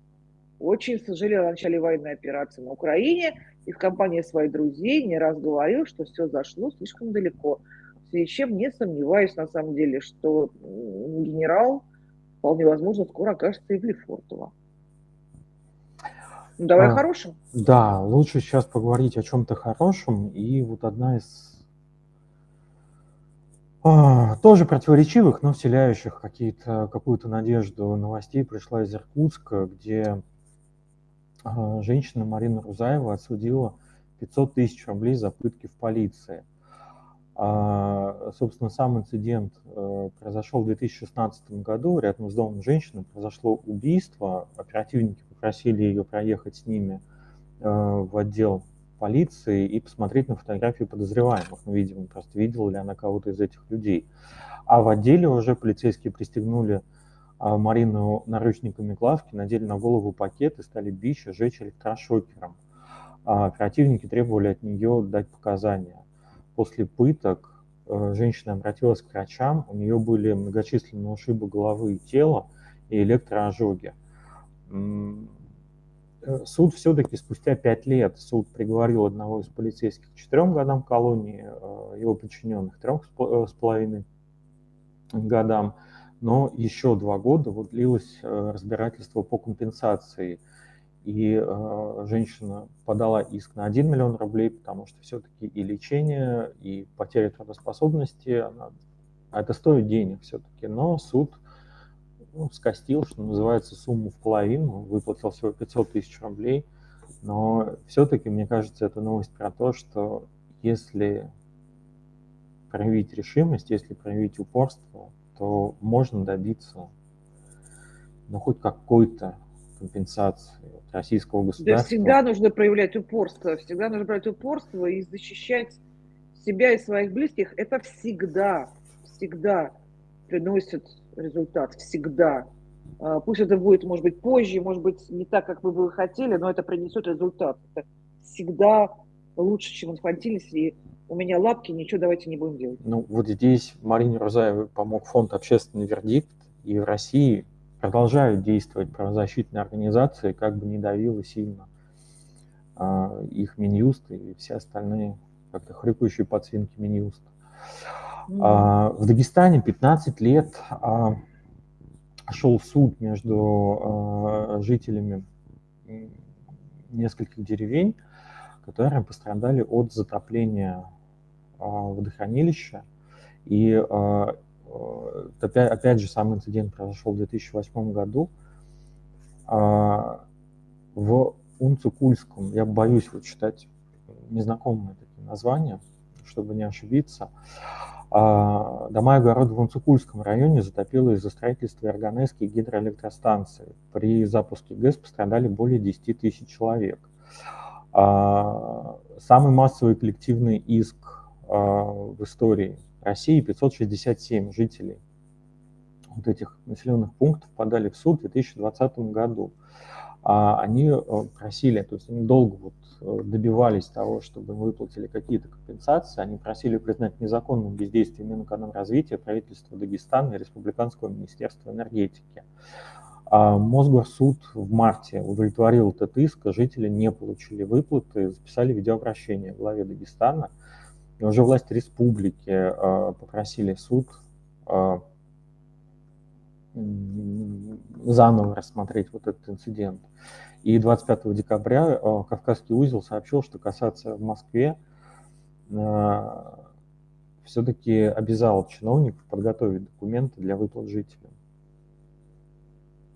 очень сожалел о начале военной операции на Украине и в компании своих друзей не раз говорил, что все зашло слишком далеко. В связи с чем не сомневаюсь на самом деле, что генерал вполне возможно скоро окажется и в Лефортово. Ну, давай а, хорошим. Да, лучше сейчас поговорить о чем-то хорошем. И вот одна из а, тоже противоречивых, но вселяющих какие-то, какую-то надежду новостей пришла из Иркутска, где женщина Марина Рузаева отсудила 500 тысяч рублей за пытки в полиции. А, собственно, сам инцидент э, произошел в 2016 году. Рядом с домом женщины произошло убийство. Оперативники попросили ее проехать с ними э, в отдел полиции и посмотреть на фотографии подозреваемых. Ну, видимо, просто видела ли она кого-то из этих людей. А в отделе уже полицейские пристегнули а, Марину наручниками главки, надели на голову пакет и стали бить и жечь электрошокером. А оперативники требовали от нее дать показания. После пыток э, женщина обратилась к врачам, у нее были многочисленные ушибы головы и тела и электроожоги. Э, суд все-таки спустя пять лет, суд приговорил одного из полицейских к четырем годам колонии, э, его подчиненных трех с половиной годам. Но еще два года вот длилось э, разбирательство по компенсации. И э, женщина подала иск на 1 миллион рублей, потому что все-таки и лечение, и потеря трудоспособности, она, это стоит денег все-таки. Но суд ну, скостил, что называется, сумму в половину, выплатил всего 500 тысяч рублей. Но все-таки, мне кажется, это новость про то, что если проявить решимость, если проявить упорство, то можно добиться ну, хоть какой-то компенсации российского государства. Да всегда нужно проявлять упорство, всегда нужно проявлять упорство и защищать себя и своих близких. Это всегда, всегда приносит результат, всегда. А, пусть это будет, может быть, позже, может быть, не так, как вы бы хотели, но это принесет результат. Это всегда лучше, чем инфантильность и у меня лапки, ничего давайте не будем делать. Ну, вот здесь Марине Рузаевой помог фонд «Общественный вердикт», и в России продолжают действовать правозащитные организации, как бы не давило сильно а, их Минюст и все остальные как-то хрюкающие подсвинки Минюст. Mm. А, в Дагестане 15 лет а, шел суд между а, жителями нескольких деревень, которые пострадали от затопления водохранилища. И а, опять, опять же, сам инцидент произошел в 2008 году. А, в Унцукульском, я боюсь вот читать незнакомые такие названия, чтобы не ошибиться, дома и огороды в Унцукульском районе затопило из-за строительства Эрганесской гидроэлектростанции. При запуске ГЭС пострадали более 10 тысяч человек. Самый массовый коллективный иск а, в истории России 567 жителей вот этих населенных пунктов подали в суд в 2020 году. А они э, просили, то есть они долго вот э, добивались того, чтобы выплатили какие-то компенсации, они просили признать незаконным бездействие Минэкономразвития, правительства Дагестана и Республиканского министерства энергетики. А Мосгорсуд в марте удовлетворил этот иск, жители не получили выплаты, записали видеообращение главе Дагестана – и уже власти республики э, попросили суд э, заново рассмотреть вот этот инцидент. И 25 декабря э, Кавказский узел сообщил, что касаться в Москве все-таки обязал чиновников подготовить документы для выплат жителям.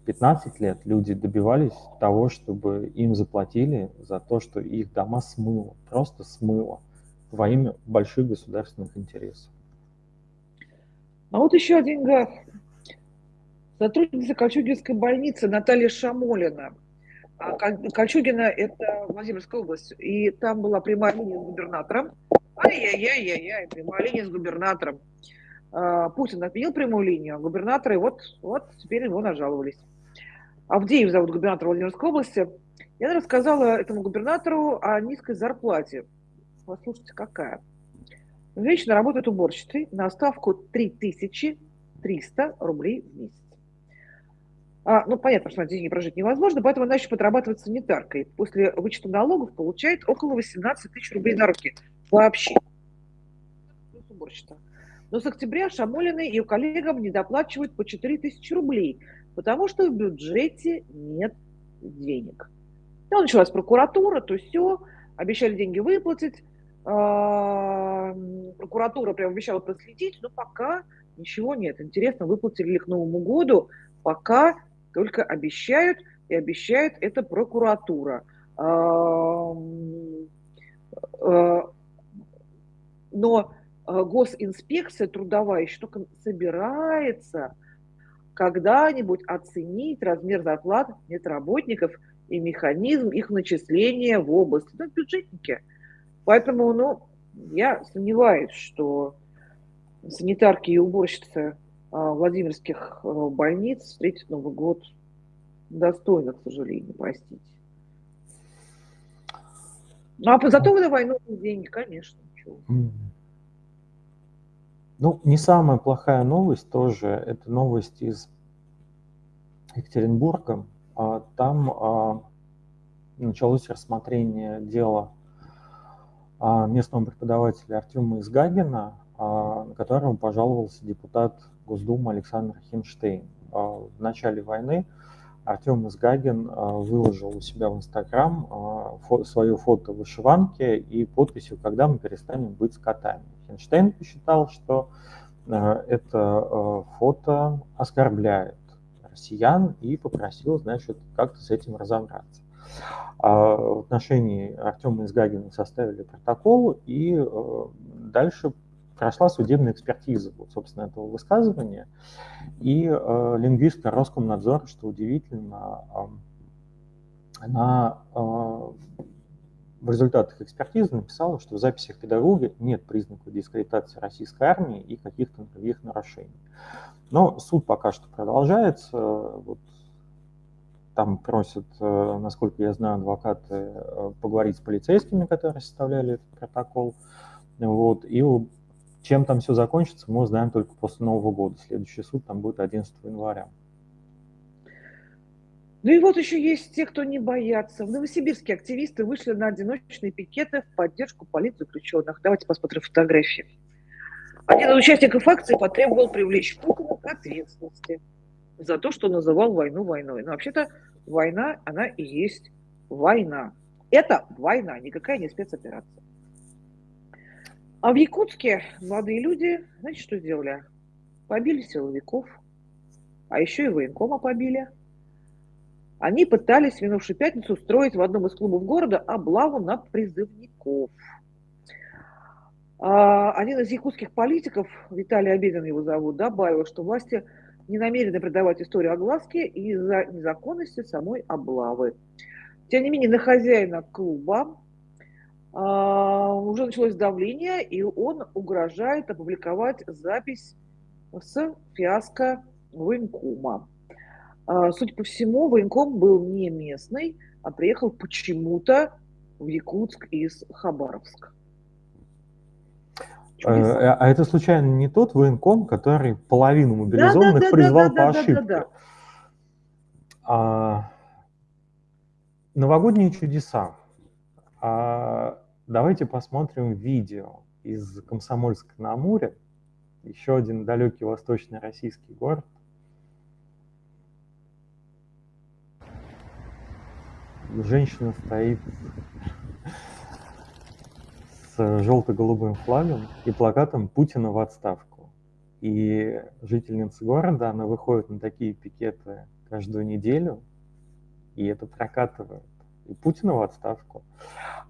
15 лет люди добивались того, чтобы им заплатили за то, что их дома смыло, просто смыло во имя больших государственных интересов. А вот еще один граф. Сотрудница Кольчугинской больницы Наталья Шамолина. А Кольчугина – это Владимирская область, и там была прямая линия с губернатором. Ай-яй-яй-яй-яй, прямая линия с губернатором. А, Путин отменил прямую линию, а губернаторы вот, вот теперь его нажаловались. Авдеев зовут губернатор Владимирской области. Я рассказала этому губернатору о низкой зарплате Послушайте, какая. Женщина работает уборщицей на ставку 3300 рублей в месяц. А, ну, понятно, что на деньги прожить невозможно, поэтому она еще подрабатывает санитаркой. После вычета налогов получает около 18 тысяч рублей на руки. Вообще. Уборщица. Но с октября Шамолина и ее коллегам не доплачивают по 4 тысячи рублей, потому что в бюджете нет денег. Ну, началась прокуратура, то все, обещали деньги выплатить, прокуратура прям обещала проследить, но пока ничего нет. Интересно, выплатили ли к Новому году, пока только обещают, и обещает это прокуратура. А, но госинспекция трудовая еще только собирается когда-нибудь оценить размер зарплат медработников и механизм их начисления в области. Ну, бюджетники – Поэтому, ну, я сомневаюсь, что санитарки и уборщицы а, Владимирских а, больниц встретят Новый год достойно, к сожалению, простите. Ну, а зато на войну деньги, конечно. Ничего. Ну, не самая плохая новость тоже, это новость из Екатеринбурга. А, там началось рассмотрение дела а, местного преподавателя Артема Изгагина а, на которого пожаловался депутат Госдумы Александр Хинштейн. А, в начале войны Артем Изгагин выложил у себя в Инстаграм свое фото в вышиванке и подписью «Когда мы перестанем быть скотами». Хинштейн посчитал, что это фото оскорбляет россиян и попросил, значит, как-то с этим разобраться. А в отношении Артема Изгагина составили протокол, и э, дальше прошла судебная экспертиза, вот, собственно, этого высказывания. И э, лингвистка Роскомнадзора, что удивительно, э, она э, в результатах экспертизы написала, что в записях педагога нет признаков дискредитации российской армии и каких-то других нарушений. Но суд пока что продолжается. Вот там просят, э, насколько я знаю, адвокаты э, поговорить с полицейскими, которые составляли этот протокол. Вот. И чем там все закончится, мы узнаем только после Нового года. Следующий суд там будет 11 января. Ну и вот еще есть те, кто не боятся. В Новосибирске активисты вышли на одиночные пикеты в поддержку полиции заключенных. Давайте посмотрим фотографии. Один из участников акции потребовал привлечь Путина к ответственности за то, что называл войну войной. Но вообще-то война, она и есть война. Это война, никакая не спецоперация. А в Якутске молодые люди, знаете, что сделали? Побили силовиков, а еще и военкома побили. Они пытались в минувшую пятницу устроить в одном из клубов города облаву на призывников. А, один из якутских политиков, Виталий Обедин его зовут, добавил, что власти не намерены придавать историю огласки из-за незаконности самой облавы. Тем не менее, на хозяина клуба а, уже началось давление, и он угрожает опубликовать запись с фиаско военкома. А, судя по всему, военком был не местный, а приехал почему-то в Якутск из Хабаровска. Чудеса. А это случайно не тот военком, который половину мобилизованных да, да, призвал да, да, по ошибке? Да, да, да. А, новогодние чудеса. А, давайте посмотрим видео из Комсомольска на Амуре. Еще один далекий восточный российский город. Женщина стоит с желто-голубым флагом и плакатом «Путина в отставку». И жительница города, она выходит на такие пикеты каждую неделю, и это прокатывает. И Путина в отставку.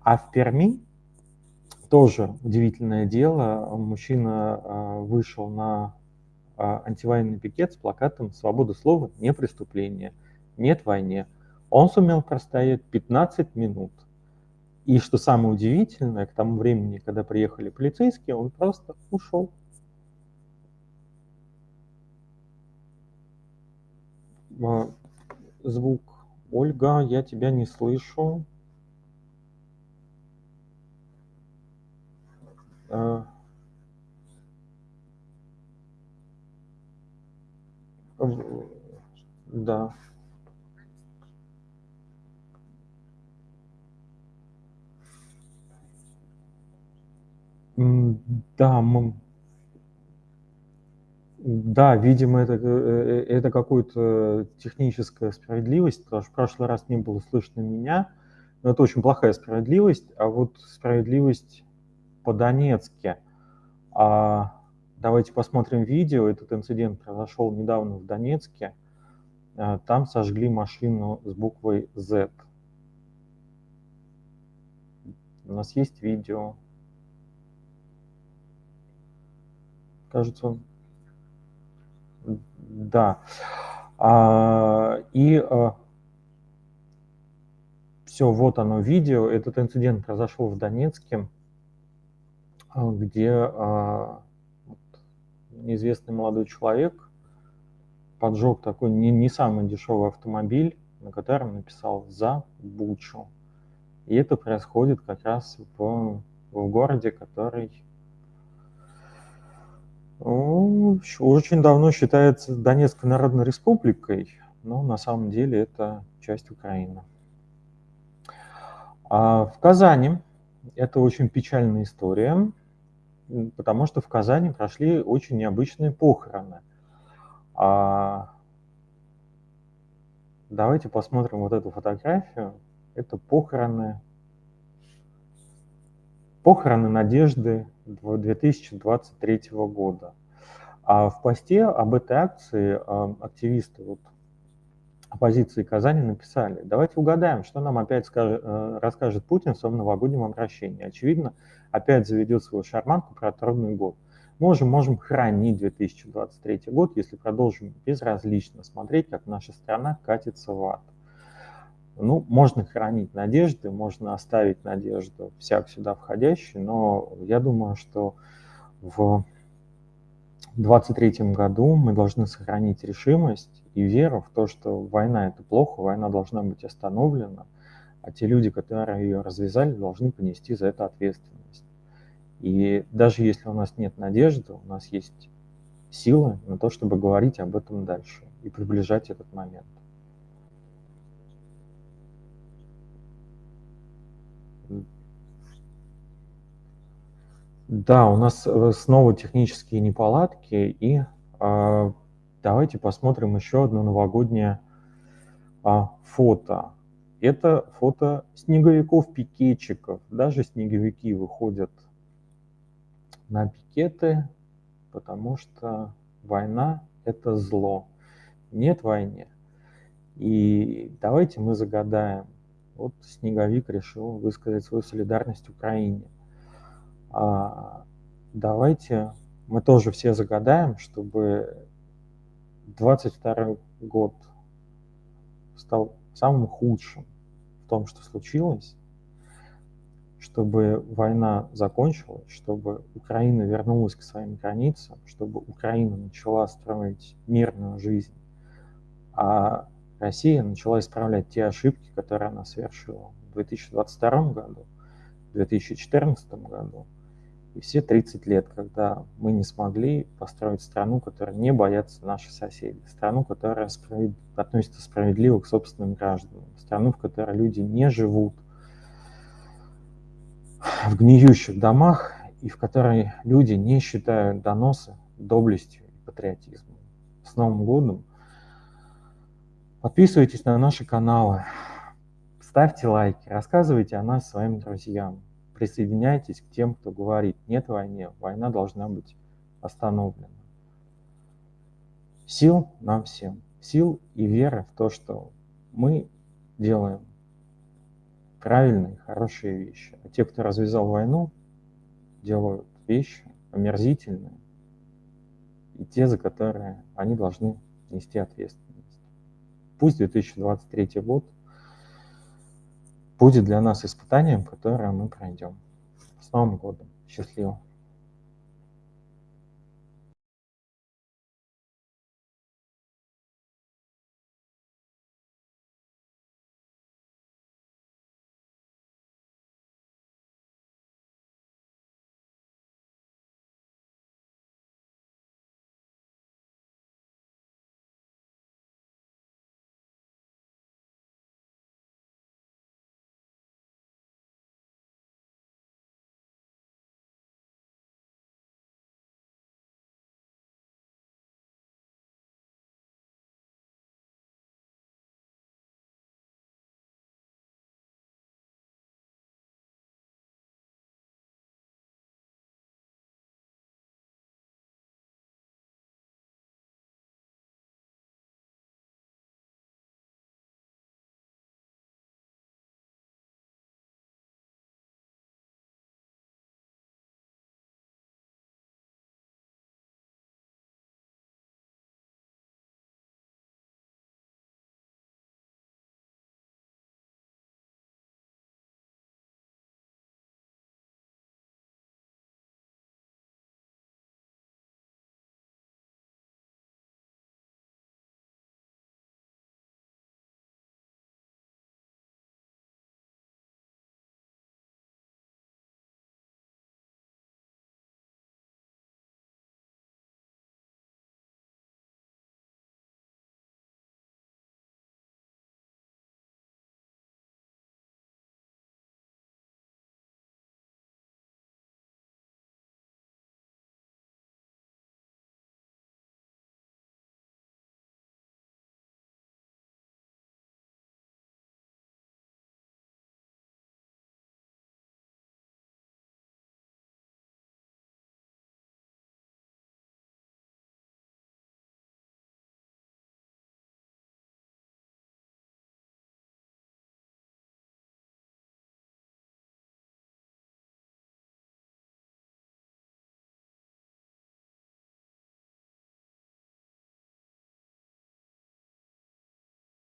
А в Перми тоже удивительное дело. Мужчина а, вышел на а, антивоенный пикет с плакатом «Свобода слова – не преступление, нет войне». Он сумел простоять 15 минут – и что самое удивительное, к тому времени, когда приехали полицейские, он просто ушел. А, звук. Ольга, я тебя не слышу. А. Да. Да, мы... Да, видимо, это, э, э, это какая-то техническая справедливость, потому что в прошлый раз не было слышно меня, но это очень плохая справедливость, а вот справедливость по-донецке. А, давайте посмотрим видео, этот инцидент произошел недавно в Донецке, а, там сожгли машину с буквой Z. У нас есть видео. Кажется. Да. А, и а, все, вот оно видео. Этот инцидент произошел в Донецке, а, где а, неизвестный молодой человек поджег такой не, не самый дешевый автомобиль, на котором написал «За Бучу». И это происходит как раз в, в городе, который очень давно считается Донецкой Народной Республикой, но на самом деле это часть Украины. А в Казани это очень печальная история. потому что в Казани прошли очень необычные похороны. А... Давайте посмотрим вот эту фотографию. Это похороны, похороны Надежды 2023 года. А в посте об этой акции а, активисты вот, оппозиции Казани написали, давайте угадаем, что нам опять скажет, э, расскажет Путин в своем новогоднем обращении. Очевидно, опять заведет свою шарманку про трудный год. Мы уже можем хранить 2023 год, если продолжим безразлично смотреть, как наша страна катится в ад. Ну, можно хранить надежды, можно оставить надежду всяк сюда входящий, но я думаю, что в 2023 году мы должны сохранить решимость и веру в то, что война – это плохо, война должна быть остановлена, а те люди, которые ее развязали, должны понести за это ответственность. И даже если у нас нет надежды, у нас есть силы на то, чтобы говорить об этом дальше и приближать этот момент. Да, у нас э, снова технические неполадки, и э, давайте посмотрим еще одно новогоднее э, фото. Это фото снеговиков-пикетчиков. Даже снеговики выходят на пикеты, потому что война – это зло. Нет войны. И давайте мы загадаем. Вот снеговик решил высказать свою солидарность Украине – а, давайте мы тоже все загадаем, чтобы 22 год стал самым худшим в том, что случилось, чтобы война закончилась, чтобы Украина вернулась к своим границам, чтобы Украина начала строить мирную жизнь, а Россия начала исправлять те ошибки, которые она совершила в 2022 году, в 2014 году, и все 30 лет, когда мы не смогли построить страну, которая не боятся наши соседи, страну, которая справед... относится справедливо к собственным гражданам, страну, в которой люди не живут в гниющих домах и в которой люди не считают доносы доблестью и патриотизмом. С Новым годом! Подписывайтесь на наши каналы, ставьте лайки, рассказывайте о нас своим друзьям присоединяйтесь к тем, кто говорит, нет войне, война должна быть остановлена. Сил нам всем, сил и веры в то, что мы делаем правильные, хорошие вещи. А те, кто развязал войну, делают вещи омерзительные, и те, за которые они должны нести ответственность. Пусть 2023 год будет для нас испытанием, которое мы пройдем. С Новым годом! Счастливо!